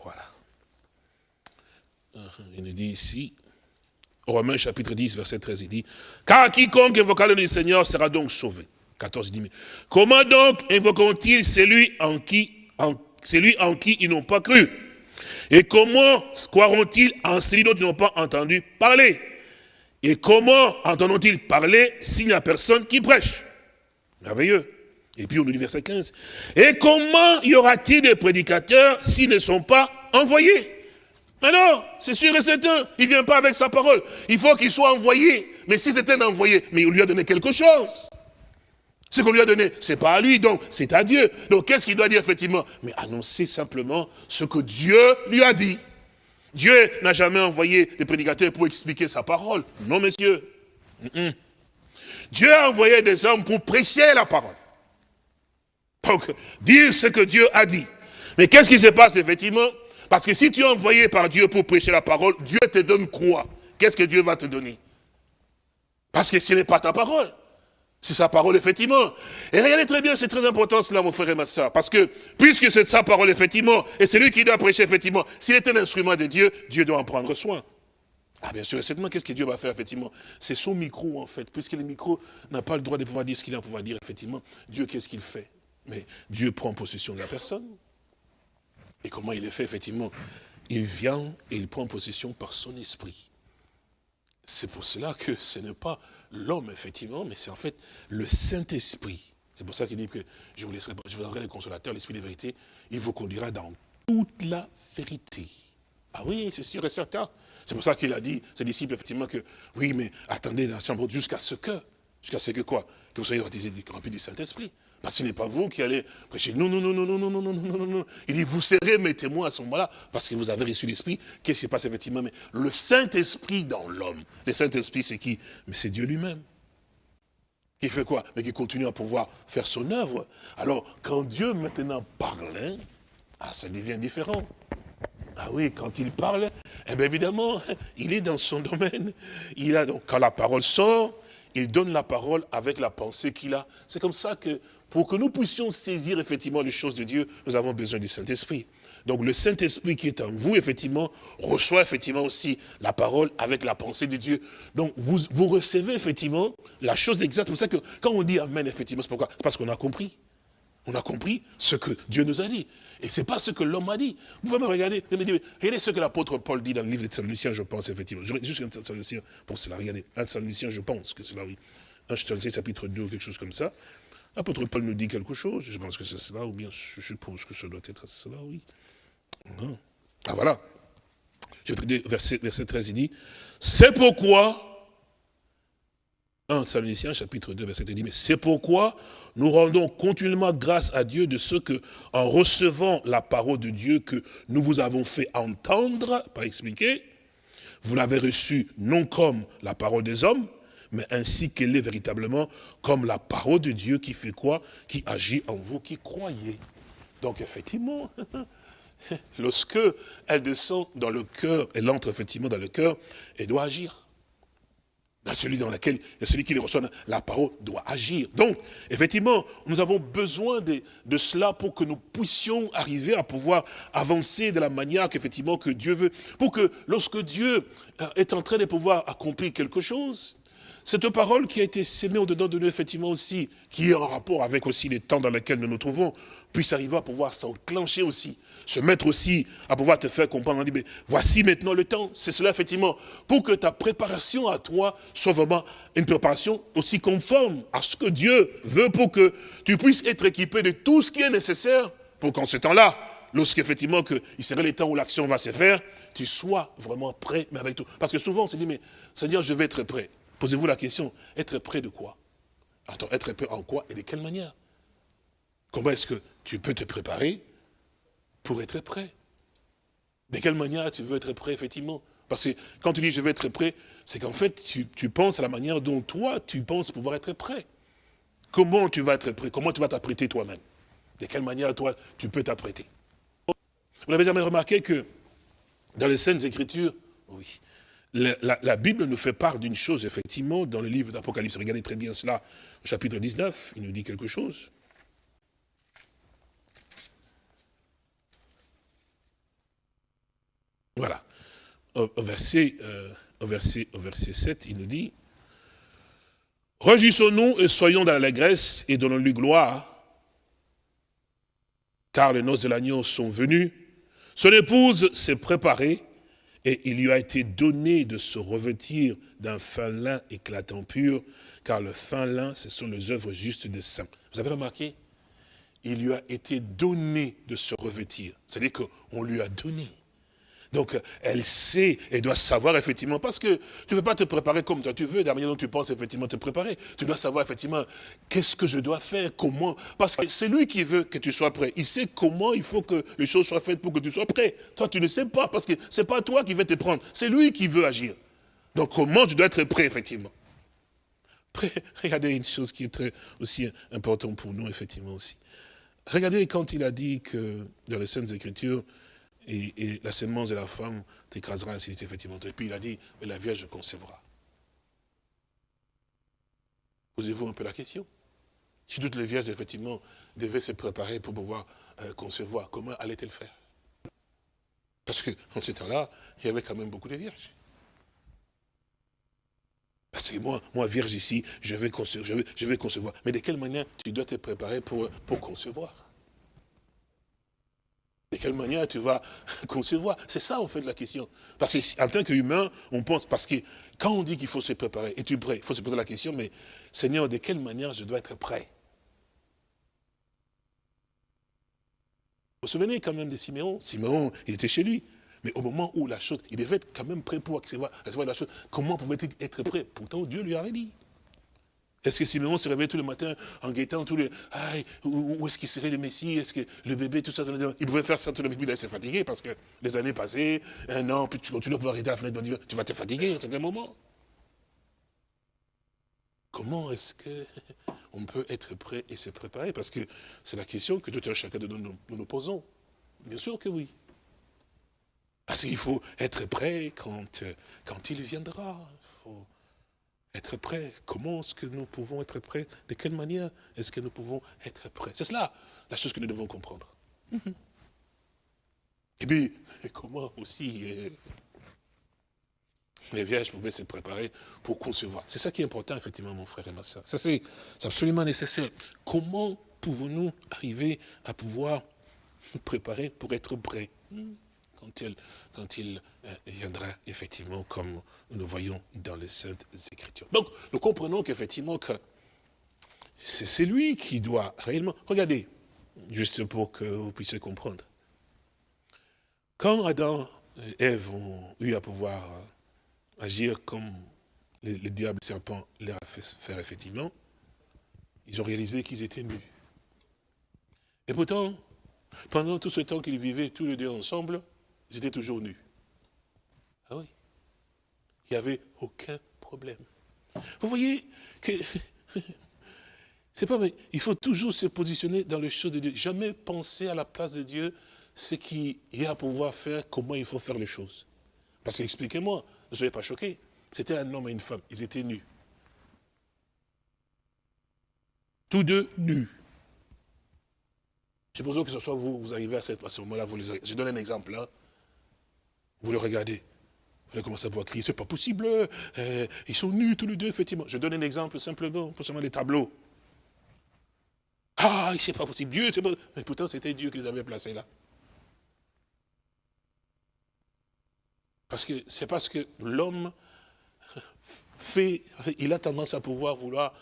voilà. Il nous dit ici, Romains chapitre 10, verset 13, il dit, car quiconque invoquera le nom du Seigneur sera donc sauvé. 14, il dit, mais comment donc invoqueront-ils celui en qui, celui en qui ils n'ont pas cru? Et comment croiront-ils en celui dont ils n'ont pas entendu parler? Et comment entendront-ils parler s'il n'y a personne qui prêche Merveilleux. Et puis on nous dit verset 15. Et comment y aura-t-il des prédicateurs s'ils ne sont pas envoyés? Alors, c'est sûr et certain, il ne vient pas avec sa parole. Il faut qu'il soit envoyé. Mais si c'était un envoyé, mais il lui a donné quelque chose. Ce qu'on lui a donné, c'est pas à lui, donc c'est à Dieu. Donc qu'est-ce qu'il doit dire effectivement? Mais annoncer simplement ce que Dieu lui a dit. Dieu n'a jamais envoyé des prédicateurs pour expliquer sa parole. Non, messieurs. Dieu a envoyé des hommes pour prêcher la parole. Donc, dire ce que Dieu a dit. Mais qu'est-ce qui se passe effectivement? Parce que si tu es envoyé par Dieu pour prêcher la parole, Dieu te donne quoi? Qu'est-ce que Dieu va te donner? Parce que ce n'est pas ta parole. C'est sa parole, effectivement. Et regardez très bien, c'est très important cela, mon frère et ma soeur. Parce que, puisque c'est sa parole, effectivement, et c'est lui qui doit prêcher, effectivement, s'il est un instrument de Dieu, Dieu doit en prendre soin. Ah bien sûr, et certainement, qu'est-ce que Dieu va faire, effectivement? C'est son micro, en fait. Puisque le micro n'a pas le droit de pouvoir dire ce qu'il a à pouvoir dire, effectivement. Dieu, qu'est-ce qu'il fait? Mais Dieu prend possession de la personne. Et comment il est fait, effectivement? Il vient et il prend possession par son esprit. C'est pour cela que ce n'est pas l'homme, effectivement, mais c'est en fait le Saint-Esprit. C'est pour ça qu'il dit que je vous laisserai, je vous donnerai le consolateur, l'esprit de vérité, il vous conduira dans toute la vérité. Ah oui, c'est sûr et certain. C'est pour ça qu'il a dit, ses disciples, effectivement, que oui, mais attendez la chambre jusqu'à ce que, jusqu'à ce que quoi? Que vous soyez remplis du Saint-Esprit. Parce que ce n'est pas vous qui allez prêcher. Non, non, non, non, non, non, non, non, non, non, non. Il dit, vous serez mes témoins à ce moment-là, parce que vous avez reçu l'Esprit. Qu'est-ce qui se passe effectivement? Mais le Saint-Esprit dans l'homme. Le Saint-Esprit, c'est qui? Mais c'est Dieu lui-même. Qui fait quoi? Mais qui continue à pouvoir faire son œuvre. Alors, quand Dieu maintenant parle, ah, ça devient différent. Ah oui, quand il parle, eh bien évidemment, il est dans son domaine. Il a donc, quand la parole sort, il donne la parole avec la pensée qu'il a. C'est comme ça que pour que nous puissions saisir effectivement les choses de Dieu, nous avons besoin du Saint-Esprit. Donc le Saint-Esprit qui est en vous, effectivement, reçoit effectivement aussi la parole avec la pensée de Dieu. Donc vous, recevez effectivement la chose exacte. C'est pour ça que quand on dit Amen, effectivement, c'est pourquoi? Parce qu'on a compris. On a compris ce que Dieu nous a dit. Et ce n'est pas ce que l'homme a dit. Vous pouvez me regarder, regardez ce que l'apôtre Paul dit dans le livre des Thessaloniciens, je pense, effectivement. Juste un Thessaloniciens pour cela. Regardez, un Thessaloniciens, je pense que cela, oui. Un Thessaloniciens, chapitre 2, quelque chose comme ça. L'apôtre Paul nous dit quelque chose, je pense que c'est cela, ou bien je suppose que ça doit être cela, oui. Ah voilà. Verset, verset 13, il dit, c'est pourquoi, 1 Thessaloniciens, chapitre 2, verset 13, dit, mais c'est pourquoi nous rendons continuellement grâce à Dieu de ce que, en recevant la parole de Dieu que nous vous avons fait entendre, pas expliquer, vous l'avez reçue non comme la parole des hommes, mais ainsi qu'elle est véritablement comme la parole de Dieu qui fait quoi? Qui agit en vous qui croyez. Donc effectivement, lorsque elle descend dans le cœur, elle entre effectivement dans le cœur, elle doit agir. Dans celui dans lequel celui qui reçoit, la parole doit agir. Donc, effectivement, nous avons besoin de, de cela pour que nous puissions arriver à pouvoir avancer de la manière qu'effectivement que Dieu veut. Pour que lorsque Dieu euh, est en train de pouvoir accomplir quelque chose, cette parole qui a été sémée au-dedans de nous, effectivement aussi, qui est en rapport avec aussi les temps dans lesquels nous nous trouvons, puisse arriver à pouvoir s'enclencher aussi, se mettre aussi à pouvoir te faire comprendre. mais voici maintenant le temps. C'est cela, effectivement, pour que ta préparation à toi soit vraiment une préparation aussi conforme à ce que Dieu veut pour que tu puisses être équipé de tout ce qui est nécessaire pour qu'en ce temps-là, lorsqu'effectivement il serait le temps où l'action va se faire, tu sois vraiment prêt, mais avec tout. Parce que souvent on se dit, mais Seigneur, je vais être prêt. Posez-vous la question, être prêt de quoi? Attends, être prêt en quoi et de quelle manière? Comment est-ce que tu peux te préparer pour être prêt? De quelle manière tu veux être prêt, effectivement? Parce que quand tu dis je veux être prêt, c'est qu'en fait, tu, penses à la manière dont toi, tu penses pouvoir être prêt. Comment tu vas être prêt? Comment tu vas t'apprêter toi-même? De quelle manière, toi, tu peux t'apprêter? Vous n'avez jamais remarqué que dans les scènes Écritures, oui, la, Bible nous fait part d'une chose, effectivement, dans le livre d'Apocalypse. Regardez très bien cela, au chapitre 19, il nous dit quelque chose. Voilà. Au, verset, euh, verset, verset 7, il nous dit, « Réjouissons-nous et soyons dans l'allégresse et donnons-lui gloire, car les noces de l'agneau sont venues, son épouse s'est préparée, et il lui a été donné de se revêtir d'un fin lin éclatant pur, car le fin lin, ce sont les œuvres justes des saints. Vous avez remarqué? Il lui a été donné de se revêtir. C'est-à-dire qu'on lui a donné. Donc, elle sait et doit savoir effectivement, parce que tu ne veux pas te préparer comme toi tu veux, de la manière dont tu penses effectivement te préparer. Tu dois savoir effectivement qu'est-ce que je dois faire, comment. Parce que c'est lui qui veut que tu sois prêt. Il sait comment il faut que les choses soient faites pour que tu sois prêt. Toi, tu ne sais pas, parce que ce n'est pas toi qui veux te prendre, c'est lui qui veut agir. Donc, comment tu dois être prêt, effectivement? Regardez une chose qui est très aussi importante pour nous, effectivement, aussi. Regardez quand il a dit que, dans les Saintes Écritures, et, la sémence de la femme t'écrasera ainsi effectivement. Et puis il a dit, mais la Vierge concevra. Posez-vous un peu la question. Si toutes les vierges, effectivement, devaient se préparer pour pouvoir euh, concevoir, comment allait-elle faire? Parce qu'en ce temps-là, il y avait quand même beaucoup de vierges. Parce que moi, moi, vierge ici, je vais, concevoir. Mais de quelle manière tu dois te préparer pour concevoir? De quelle manière tu vas concevoir? C'est ça, en fait, la question. Parce qu'en tant qu'humain, on pense, parce que quand on dit qu'il faut se préparer, es-tu prêt? Il faut se poser la question, mais Seigneur, de quelle manière je dois être prêt? Vous vous souvenez quand même de Siméon? Siméon, il était chez lui. Mais au moment où la chose, il devait être quand même prêt pour recevoir, recevoir la chose. Comment pouvait-il être prêt? Pourtant, Dieu lui avait dit. Est-ce que Simeon se réveillait tous les matins en guettant tous les... Où, est-ce qu'il serait le Messie? Est-ce que le bébé, tout ça Il pouvait faire ça tout le temps, il s'est fatigué parce que les années passées, un an, puis tu continues à pouvoir arrêter la fenêtre, tu vas te fatiguer à un certain moment. Comment est-ce qu'on peut être prêt et se préparer? Parce que c'est la question que tout un chacun de nous nous, posons. Bien sûr que oui. Parce qu'il faut être prêt quand, quand il viendra. Il faut être prêt. Comment est-ce que nous pouvons être prêts? De quelle manière est-ce que nous pouvons être prêts? C'est cela la chose que nous devons comprendre. Mhm. Et puis, comment aussi euh, les vierges pouvaient se préparer pour concevoir? C'est ça qui est important, effectivement, mon frère et ma soeur. Ça, c'est absolument nécessaire. Comment pouvons-nous arriver à pouvoir nous préparer pour être prêts? hmm quand il, quand il euh, viendra, effectivement, comme nous voyons dans les Saintes Écritures. Donc, nous comprenons qu'effectivement, que c'est lui qui doit réellement... Regardez, juste pour que vous puissiez comprendre. Quand Adam et Ève ont eu à pouvoir euh, agir comme le, le diable serpent leur a fait faire effectivement, ils ont réalisé qu'ils étaient nus. Et pourtant, pendant tout ce temps qu'ils vivaient tous les deux ensemble, ils étaient toujours nus. Ah oui. Il n'y avait aucun problème. Vous voyez que... C'est pas. Il faut toujours se positionner dans les choses de Dieu. Jamais penser à la place de Dieu, ce qu'il y a à pouvoir faire, comment il faut faire les choses. Parce que, expliquez-moi, ne soyez pas choqués. C'était un homme et une femme, ils étaient nus. Tous deux nus. Supposons que ce soit vous, vous arrivez à, ce moment-là, je donne un exemple. Hein. Vous le regardez. Vous allez commencer à voir crier, c'est pas possible, euh, ils sont nus tous les deux, effectivement. Je donne un exemple simplement, pour seulement les tableaux. Ah, c'est pas possible, Dieu, c'est pas... Mais pourtant, c'était Dieu qui les avait placés là. Parce que c'est parce que l'homme fait, il a tendance à pouvoir vouloir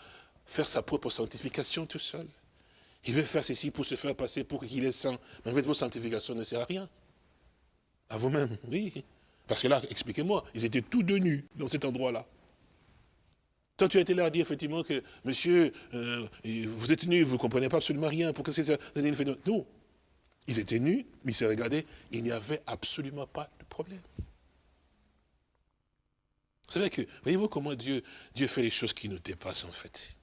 faire sa propre sanctification tout seul. Il veut faire ceci pour se faire passer pour qu'il est saint. Mais en fait, vos sanctifications ne sert à rien. À vous-même, oui. Parce que là, expliquez-moi, ils étaient tous deux nus dans cet endroit-là. Toi, tu as été là à dire effectivement que, monsieur, euh, vous êtes nus, vous ne comprenez pas absolument rien, pourquoi c'est ça Non. Ils étaient nus, mais ils se regardaient, il n'y avait absolument pas de problème. Vous savez que, voyez-vous comment Dieu, Dieu fait les choses qui nous dépassent en fait?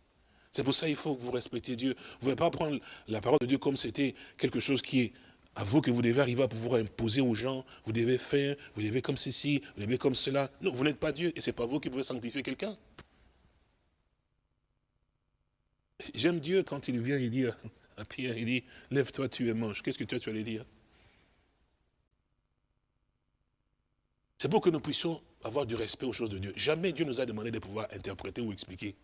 C'est pour ça qu'il faut que vous respectiez Dieu. Vous ne pouvez pas prendre la parole de Dieu comme c'était quelque chose qui est à vous que vous devez arriver à pouvoir imposer aux gens. Vous devez faire, vous devez comme ceci, vous devez comme cela. Non, vous n'êtes pas Dieu et ce n'est pas vous qui pouvez sanctifier quelqu'un. J'aime Dieu quand il vient, il dit à Pierre, il dit, lève-toi, tu es mange. Qu'est-ce que toi tu allais dire? C'est pour que nous puissions avoir du respect aux choses de Dieu. Jamais Dieu nous a demandé de pouvoir interpréter ou expliquer.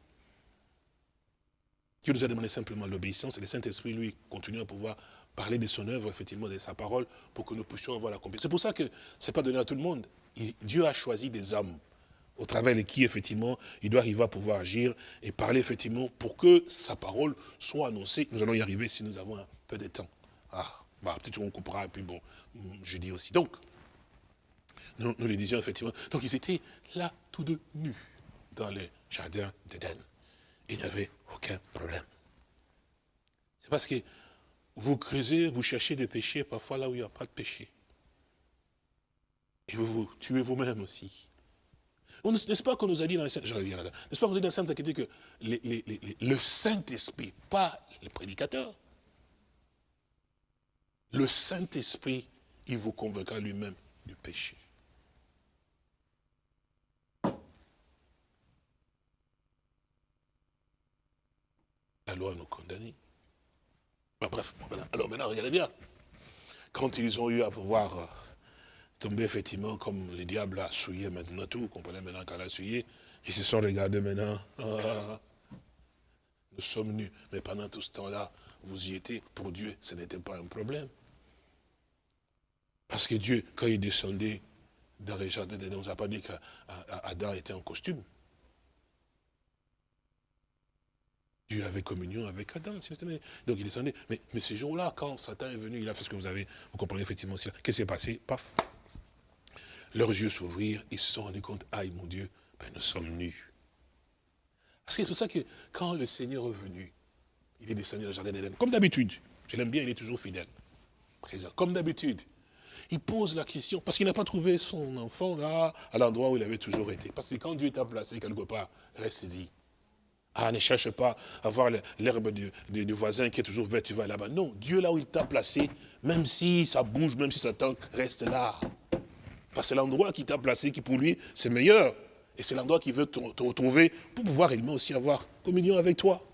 Dieu nous a demandé simplement l'obéissance et le Saint-Esprit, lui, continue à pouvoir parler de son œuvre, effectivement, de sa parole, pour que nous puissions avoir la compétence. C'est pour ça que ce n'est pas donné à tout le monde. Dieu a choisi des hommes au travers de qui, effectivement, il doit arriver à pouvoir agir et parler, effectivement, pour que sa parole soit annoncée. Nous allons y arriver si nous avons un peu de temps. Ah, bah, peut-être qu'on coupera, et puis bon, je dis aussi. Donc, nous, nous le disions, effectivement. Donc, ils étaient là, tous deux nus, dans le jardin d'Éden il n'y avait aucun problème. C'est parce que vous creusez, vous cherchez des péchés parfois là où il n'y a pas de péché. Et vous vous tuez vous-même aussi. N'est-ce pas qu'on nous a dit dans le Saint, je reviens là n'est-ce pas qu'on nous dit dans le Saint que le Saint-Esprit, pas le prédicateur, le Saint-Esprit, il vous convaincra lui-même du péché. la loi nous bref, alors maintenant, regardez bien. Quand ils ont eu à pouvoir euh, tomber, effectivement, comme le diable a souillé maintenant tout, vous comprenez maintenant qu'elle a souillé, ils se sont regardés maintenant. Ah, nous sommes nus. Mais pendant tout ce temps-là, vous y étiez. Pour Dieu, ce n'était pas un problème. Parce que Dieu, quand il descendait dans les jardins on n'a pas dit qu'Adam était en costume. Dieu avait communion avec Adam. Donc il descendait. Mais, mais ce jour-là, quand Satan est venu, il a fait ce que vous avez, vous comprenez effectivement aussi. Qu'est-ce qui s'est passé? Paf. Leurs yeux s'ouvrirent, ils se sont rendus compte, aïe mon Dieu, ben, nous sommes nus. Parce que c'est pour ça que quand le Seigneur est venu, il est descendu dans le jardin d'Éden, comme d'habitude. Je l'aime bien, il est toujours fidèle. Présent, comme d'habitude. Il pose la question, parce qu'il n'a pas trouvé son enfant là, à l'endroit où il avait toujours été. Parce que quand Dieu t'a placé quelque part, reste dit, ah, ne cherche pas à voir l'herbe du, voisin qui est toujours verte, tu vas là-bas. Non, Dieu là où il t'a placé, même si ça bouge, même si ça tanque, reste là. Parce que c'est l'endroit qui t'a placé qui pour lui, c'est meilleur. Et c'est l'endroit qui veut te, retrouver pour pouvoir également aussi avoir communion avec toi.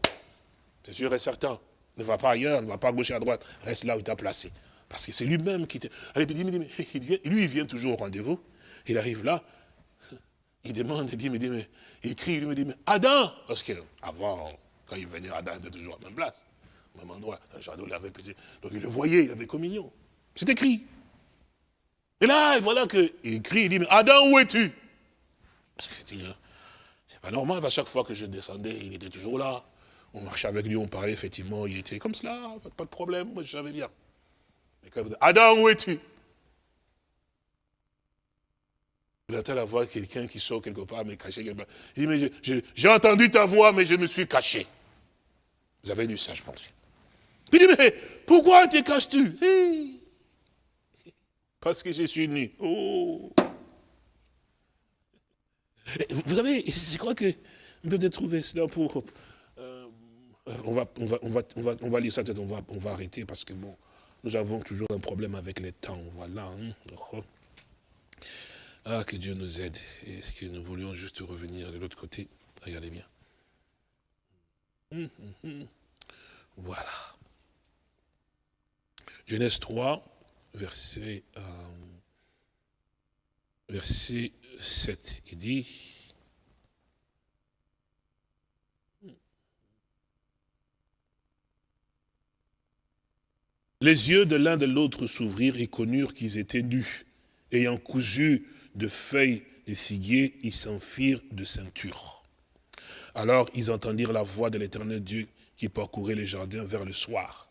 C'est sûr et certain. Ne va pas ailleurs, ne va pas à gauche et à droite. Reste là où il t'a placé. Parce que c'est lui-même qui te... Allez, lui, il vient toujours au rendez-vous. Il arrive là, il demande, il dit, mais, mais il crie, il me dit, mais Adam Parce qu'avant, quand il venait, Adam était toujours à la même place, au même endroit, le jardin il avait plaisir. Donc il le voyait, il avait communion. C'est écrit. Et là, voilà qu'il crie, il dit, mais Adam, où es-tu? Parce que c'est pas normal, parce que chaque fois que je descendais, il était toujours là. On marchait avec lui, on parlait, effectivement, il était comme cela, pas de problème, moi je savais bien. Mais quand Adam, où es-tu? Il entend la voix de quelqu'un qui sort quelque part, mais caché quelque part. Il dit, mais j'ai entendu ta voix, mais je me suis caché. Vous avez lu ça, je pense. Il dit, mais pourquoi te caches-tu? Parce que je suis nu. Oh. Vous savez, je crois que vous devez trouver cela pour... Euh, on, va, on, va, on, va, on, va, on va lire ça, on va, on va arrêter parce que bon, nous avons toujours un problème avec les temps, voilà. Hein. Ah, que Dieu nous aide. Est-ce que nous voulions juste revenir de l'autre côté? Regardez bien. Hum, hum, hum. Voilà. Genèse 3, verset, euh, verset 7, il dit, Les yeux de l'un de l'autre s'ouvrirent et connurent qu'ils étaient nus. Ayant cousu de feuilles de figuier, ils s'enfirent de ceinture. Alors ils entendirent la voix de l'éternel Dieu qui parcourait les jardins vers le soir.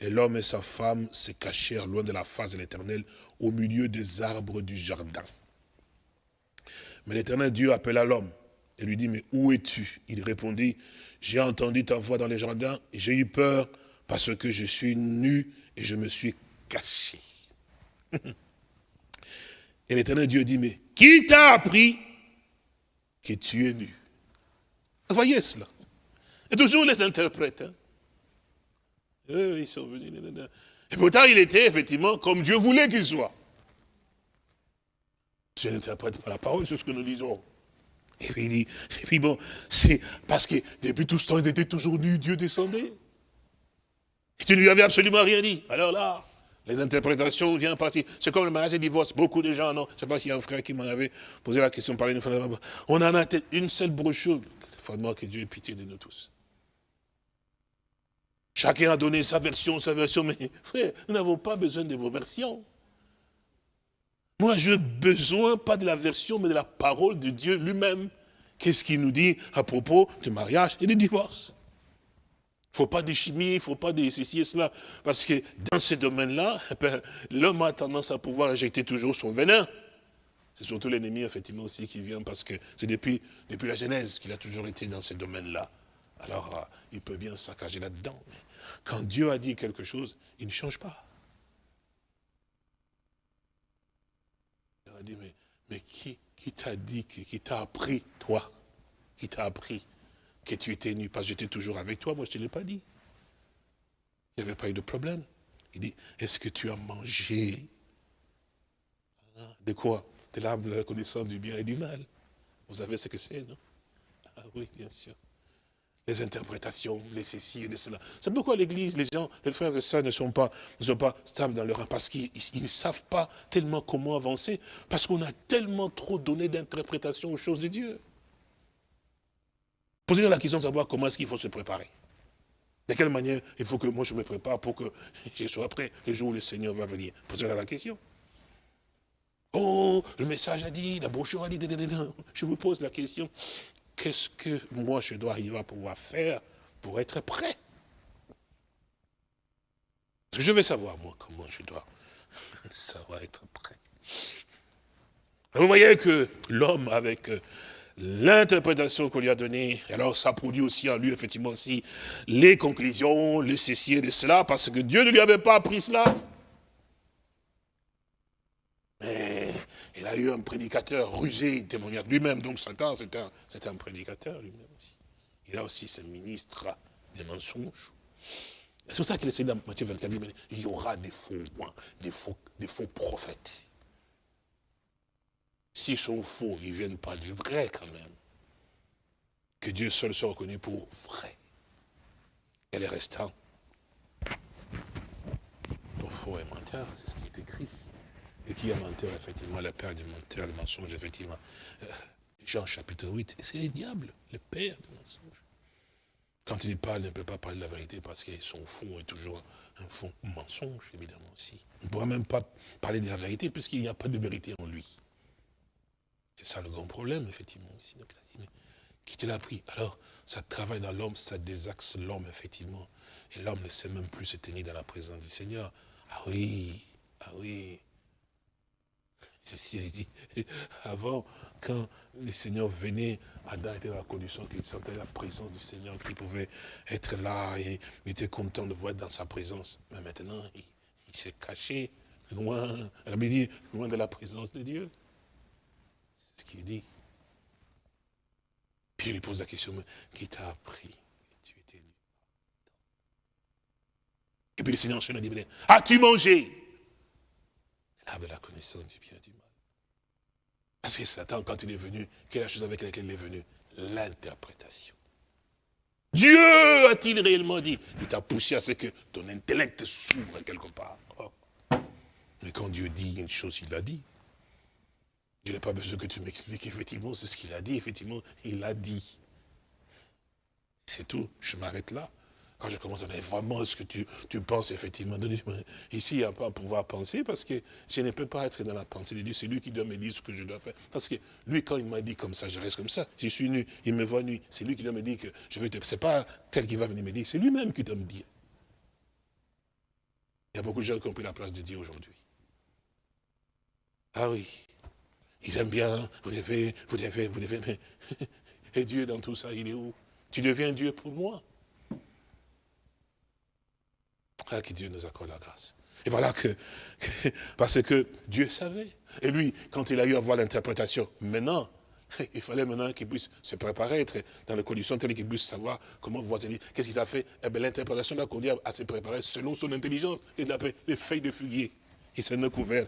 Et l'homme et sa femme se cachèrent loin de la face de l'éternel, au milieu des arbres du jardin. Mais l'éternel Dieu appela l'homme et lui dit, mais où es-tu? Il répondit, j'ai entendu ta voix dans les jardins et j'ai eu peur parce que je suis nu et je me suis caché. et l'éternel Dieu dit, mais qui t'a appris que tu es nu? Vous voyez cela Et toujours les interprètes. Hein. ils sont venus. Et pourtant, il était effectivement comme Dieu voulait qu'il soit. Je n'interprète pas la parole, c'est ce que nous disons. Et puis il dit, et puis bon, c'est parce que depuis tout ce temps, il était toujours nu, Dieu descendait. Et tu ne lui avais absolument rien dit. Alors là, les interprétations viennent partir. C'est comme le mariage et le divorce. Beaucoup de gens, non, je ne sais pas s'il y a un frère qui m'en avait posé la question, fois. On en a une seule brochure. Vraiment que Dieu ait pitié de nous tous. Chacun a donné sa version, sa version, mais frère, nous n'avons pas besoin de vos versions. Moi, je n'ai besoin pas de la version, mais de la parole de Dieu lui-même. Qu'est-ce qu'il nous dit à propos du mariage et du divorce? Il ne faut pas de chimie, il ne faut pas de ceci et cela. Parce que dans ce domaine-là, eh ben, l'homme a tendance à pouvoir injecter toujours son venin. C'est surtout l'ennemi, effectivement, aussi qui vient, parce que c'est depuis, depuis la Genèse qu'il a toujours été dans ce domaine-là. Alors, euh, il peut bien saccager là-dedans. Mais quand Dieu a dit quelque chose, il ne change pas. Il a dit, mais, mais qui, qui t'a dit, qui t'a appris, toi? Qui t'a appris? Que tu étais nu, parce que j'étais toujours avec toi, moi je ne te l'ai pas dit. Il n'y avait pas eu de problème. Il dit, est-ce que tu as mangé? De quoi? De l'arbre de la connaissance du bien et du mal. Vous savez ce que c'est, non? Ah oui, bien sûr. Les interprétations, les ceci et les cela. C'est pourquoi l'Église, les gens, les frères et sœurs ne sont pas, ne sont pas stables dans leur parce qu'ils ne savent pas tellement comment avancer, parce qu'on a tellement trop donné d'interprétations aux choses de Dieu. Posez-vous la question de savoir comment est-ce qu'il faut se préparer. De quelle manière il faut que moi je me prépare pour que je sois prêt le jour où le Seigneur va venir. Posez-vous la question. Oh, le message a dit, la brochure a dit, je vous pose la question, qu'est-ce que moi je dois arriver à pouvoir faire pour être prêt? Je vais savoir, moi, comment je dois savoir être prêt. Vous voyez que l'homme avec euh, l'interprétation qu'on lui a donnée, alors ça produit aussi en lui, effectivement, aussi les conclusions, les ceci de cela, parce que Dieu ne lui avait pas appris cela. Mais il a eu un prédicateur rusé, témoignage lui-même, donc Satan, c'est un, prédicateur lui-même aussi. Il a aussi ce ministre des mensonges. C'est pour ça qu'il essaie dans Matthieu 24, il y aura des faux, des des faux prophètes. S'ils sont faux, ils ne viennent pas du vrai quand même. Que Dieu seul soit reconnu pour vrai. Et les restants, pour faux et menteur, c'est ce qui est écrit. Et qui est menteur, effectivement, le père du menteur, le mensonge, effectivement. Euh, Jean chapitre 8, c'est le diable, le père du mensonge. Quand il parle, il ne peut pas parler de la vérité parce que son fond est toujours un fond mensonge, évidemment aussi. On ne pourra même pas parler de la vérité puisqu'il n'y a pas de vérité en lui. C'est ça le grand problème, effectivement, qui te l'a appris? Alors, ça travaille dans l'homme, ça désaxe l'homme, effectivement. Et l'homme ne sait même plus se tenir dans la présence du Seigneur. Ah oui, ah oui. Ceci dit, avant, quand le Seigneur venait, Adam était dans la condition qu'il sentait la présence du Seigneur, qu'il pouvait être là et il était content de voir dans sa présence. Mais maintenant, il, s'est caché loin, dit, loin de la présence de Dieu ce qu'il dit. Puis il lui pose la question, qui t'a appris que tu étais Et puis le Seigneur enchaîne dit, as-tu mangé? Là, la connaissance du bien et du mal. Parce que Satan, quand il est venu, quelle est la chose avec laquelle il est venu? L'interprétation. Dieu a-t-il réellement dit? Il t'a poussé à ce que ton intellect s'ouvre quelque part. Oh. Mais quand Dieu dit une chose, il l'a dit. Je n'ai pas besoin que tu m'expliques, effectivement, c'est ce qu'il a dit, effectivement, il l'a dit. C'est tout, je m'arrête là. Quand je commence à dire vraiment ce que tu, tu penses, effectivement, ici, il n'y a pas à pouvoir penser parce que je ne peux pas être dans la pensée de Dieu. C'est lui qui doit me dire ce que je dois faire. Parce que lui, quand il m'a dit comme ça, je reste comme ça. Je suis nu, il me voit nu. C'est lui qui doit me dire que je veux te... Ce n'est pas tel qui va venir me dire, c'est lui-même qui doit me dire. Il y a beaucoup de gens qui ont pris la place de Dieu aujourd'hui. Ah oui, ils aiment bien, vous devez, vous devez, vous devez, mais... Et Dieu dans tout ça, il est où? Tu deviens Dieu pour moi. Ah, que Dieu nous accorde la grâce. Et voilà que, parce que Dieu savait. Et lui, quand il a eu à voir l'interprétation, maintenant, il fallait maintenant qu'il puisse se préparer, être dans les conditions telles qu'il puisse savoir comment voisiner. Qu'est-ce qu'il a fait? Eh bien, l'interprétation l'a conduit à se préparer selon son intelligence. Il appelé les feuilles de figuier. Il s'en est couvert.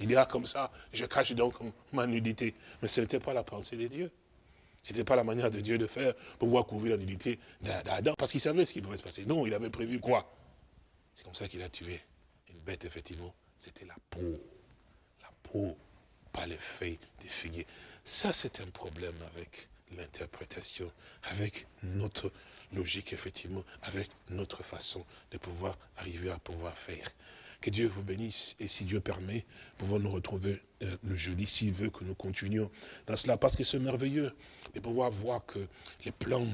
Il dit, ah, comme ça, je cache donc ma nudité. Mais ce n'était pas la pensée de Dieu. Ce n'était pas la manière de Dieu de faire pour pouvoir couvrir la nudité d'Adam. Parce qu'il savait ce qui pouvait se passer. Non, il avait prévu quoi? C'est comme ça qu'il a tué une bête, effectivement. C'était la peau. La peau, pas les feuilles des figuiers. Ça, c'est un problème avec l'interprétation, avec notre logique, effectivement, avec notre façon de pouvoir arriver à pouvoir faire. Que Dieu vous bénisse et si Dieu permet, pouvons nous retrouver euh, le jeudi s'il veut que nous continuions dans cela. Parce que c'est merveilleux de pouvoir voir que les plans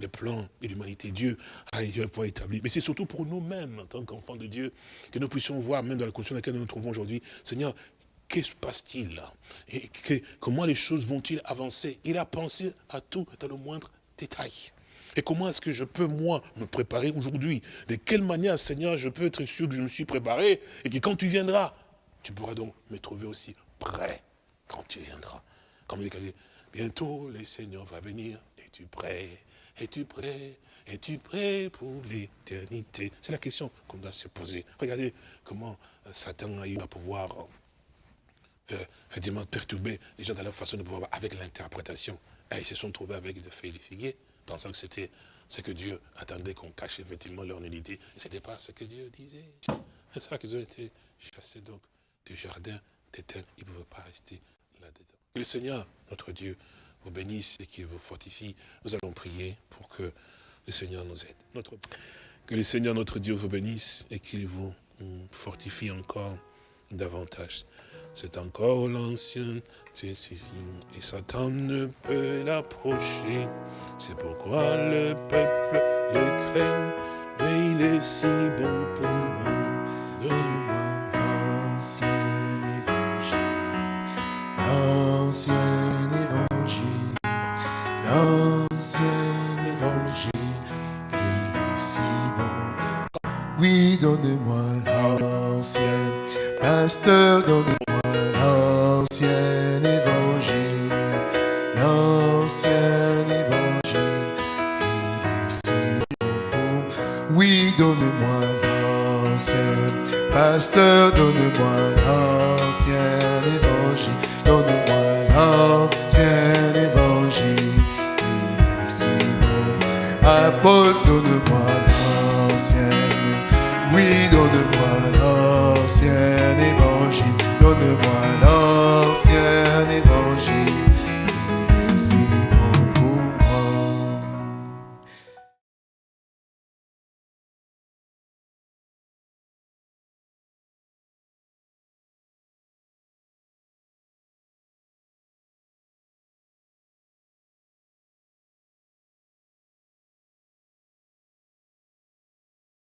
le plan de l'humanité. Dieu a établi. Mais c'est surtout pour nous-mêmes, en tant qu'enfants de Dieu, que nous puissions voir, même dans la condition dans laquelle nous nous trouvons aujourd'hui, Seigneur, qu'est-ce qui se passe-t-il Et comment les choses vont-ils avancer? Il a pensé à tout dans le moindre détail. Et comment est-ce que je peux, moi, me préparer aujourd'hui? De quelle manière, Seigneur, je peux être sûr que je me suis préparé et que quand tu viendras, tu pourras donc me trouver aussi prêt quand tu viendras. Comme dit, bientôt, le Seigneur va venir. et tu prêt? Es-tu prêt? Es-tu prêt pour l'éternité? C'est la question qu'on doit se poser. Regardez comment euh, Satan a eu à pouvoir euh, effectivement perturber les gens dans leur façon de pouvoir avec l'interprétation. Et ils se sont trouvés avec des feuilles de pensant que c'était ce que Dieu attendait qu'on cache effectivement leur nudité. Ce n'était pas ce que Dieu disait. C'est ça qu'ils ont été chassés donc du jardin d'éternel. Ils ne pouvaient pas rester là-dedans. Le Seigneur, notre Dieu, vous bénisse et qu'il vous fortifie. Nous allons prier pour que le Seigneur nous aide. Que le Seigneur notre Dieu vous bénisse et qu'il vous fortifie encore davantage. C'est encore l'ancien et Satan ne peut l'approcher. C'est pourquoi le peuple le craint, mais il est si bon pour moi. Donne-moi l'ancien évangile, l'ancien pasteur, donne-moi l'ancien évangile, l'ancien évangile, il est si bon. Oui, donne-moi l'ancien, pasteur, donne-moi l'ancien évangile, donne-moi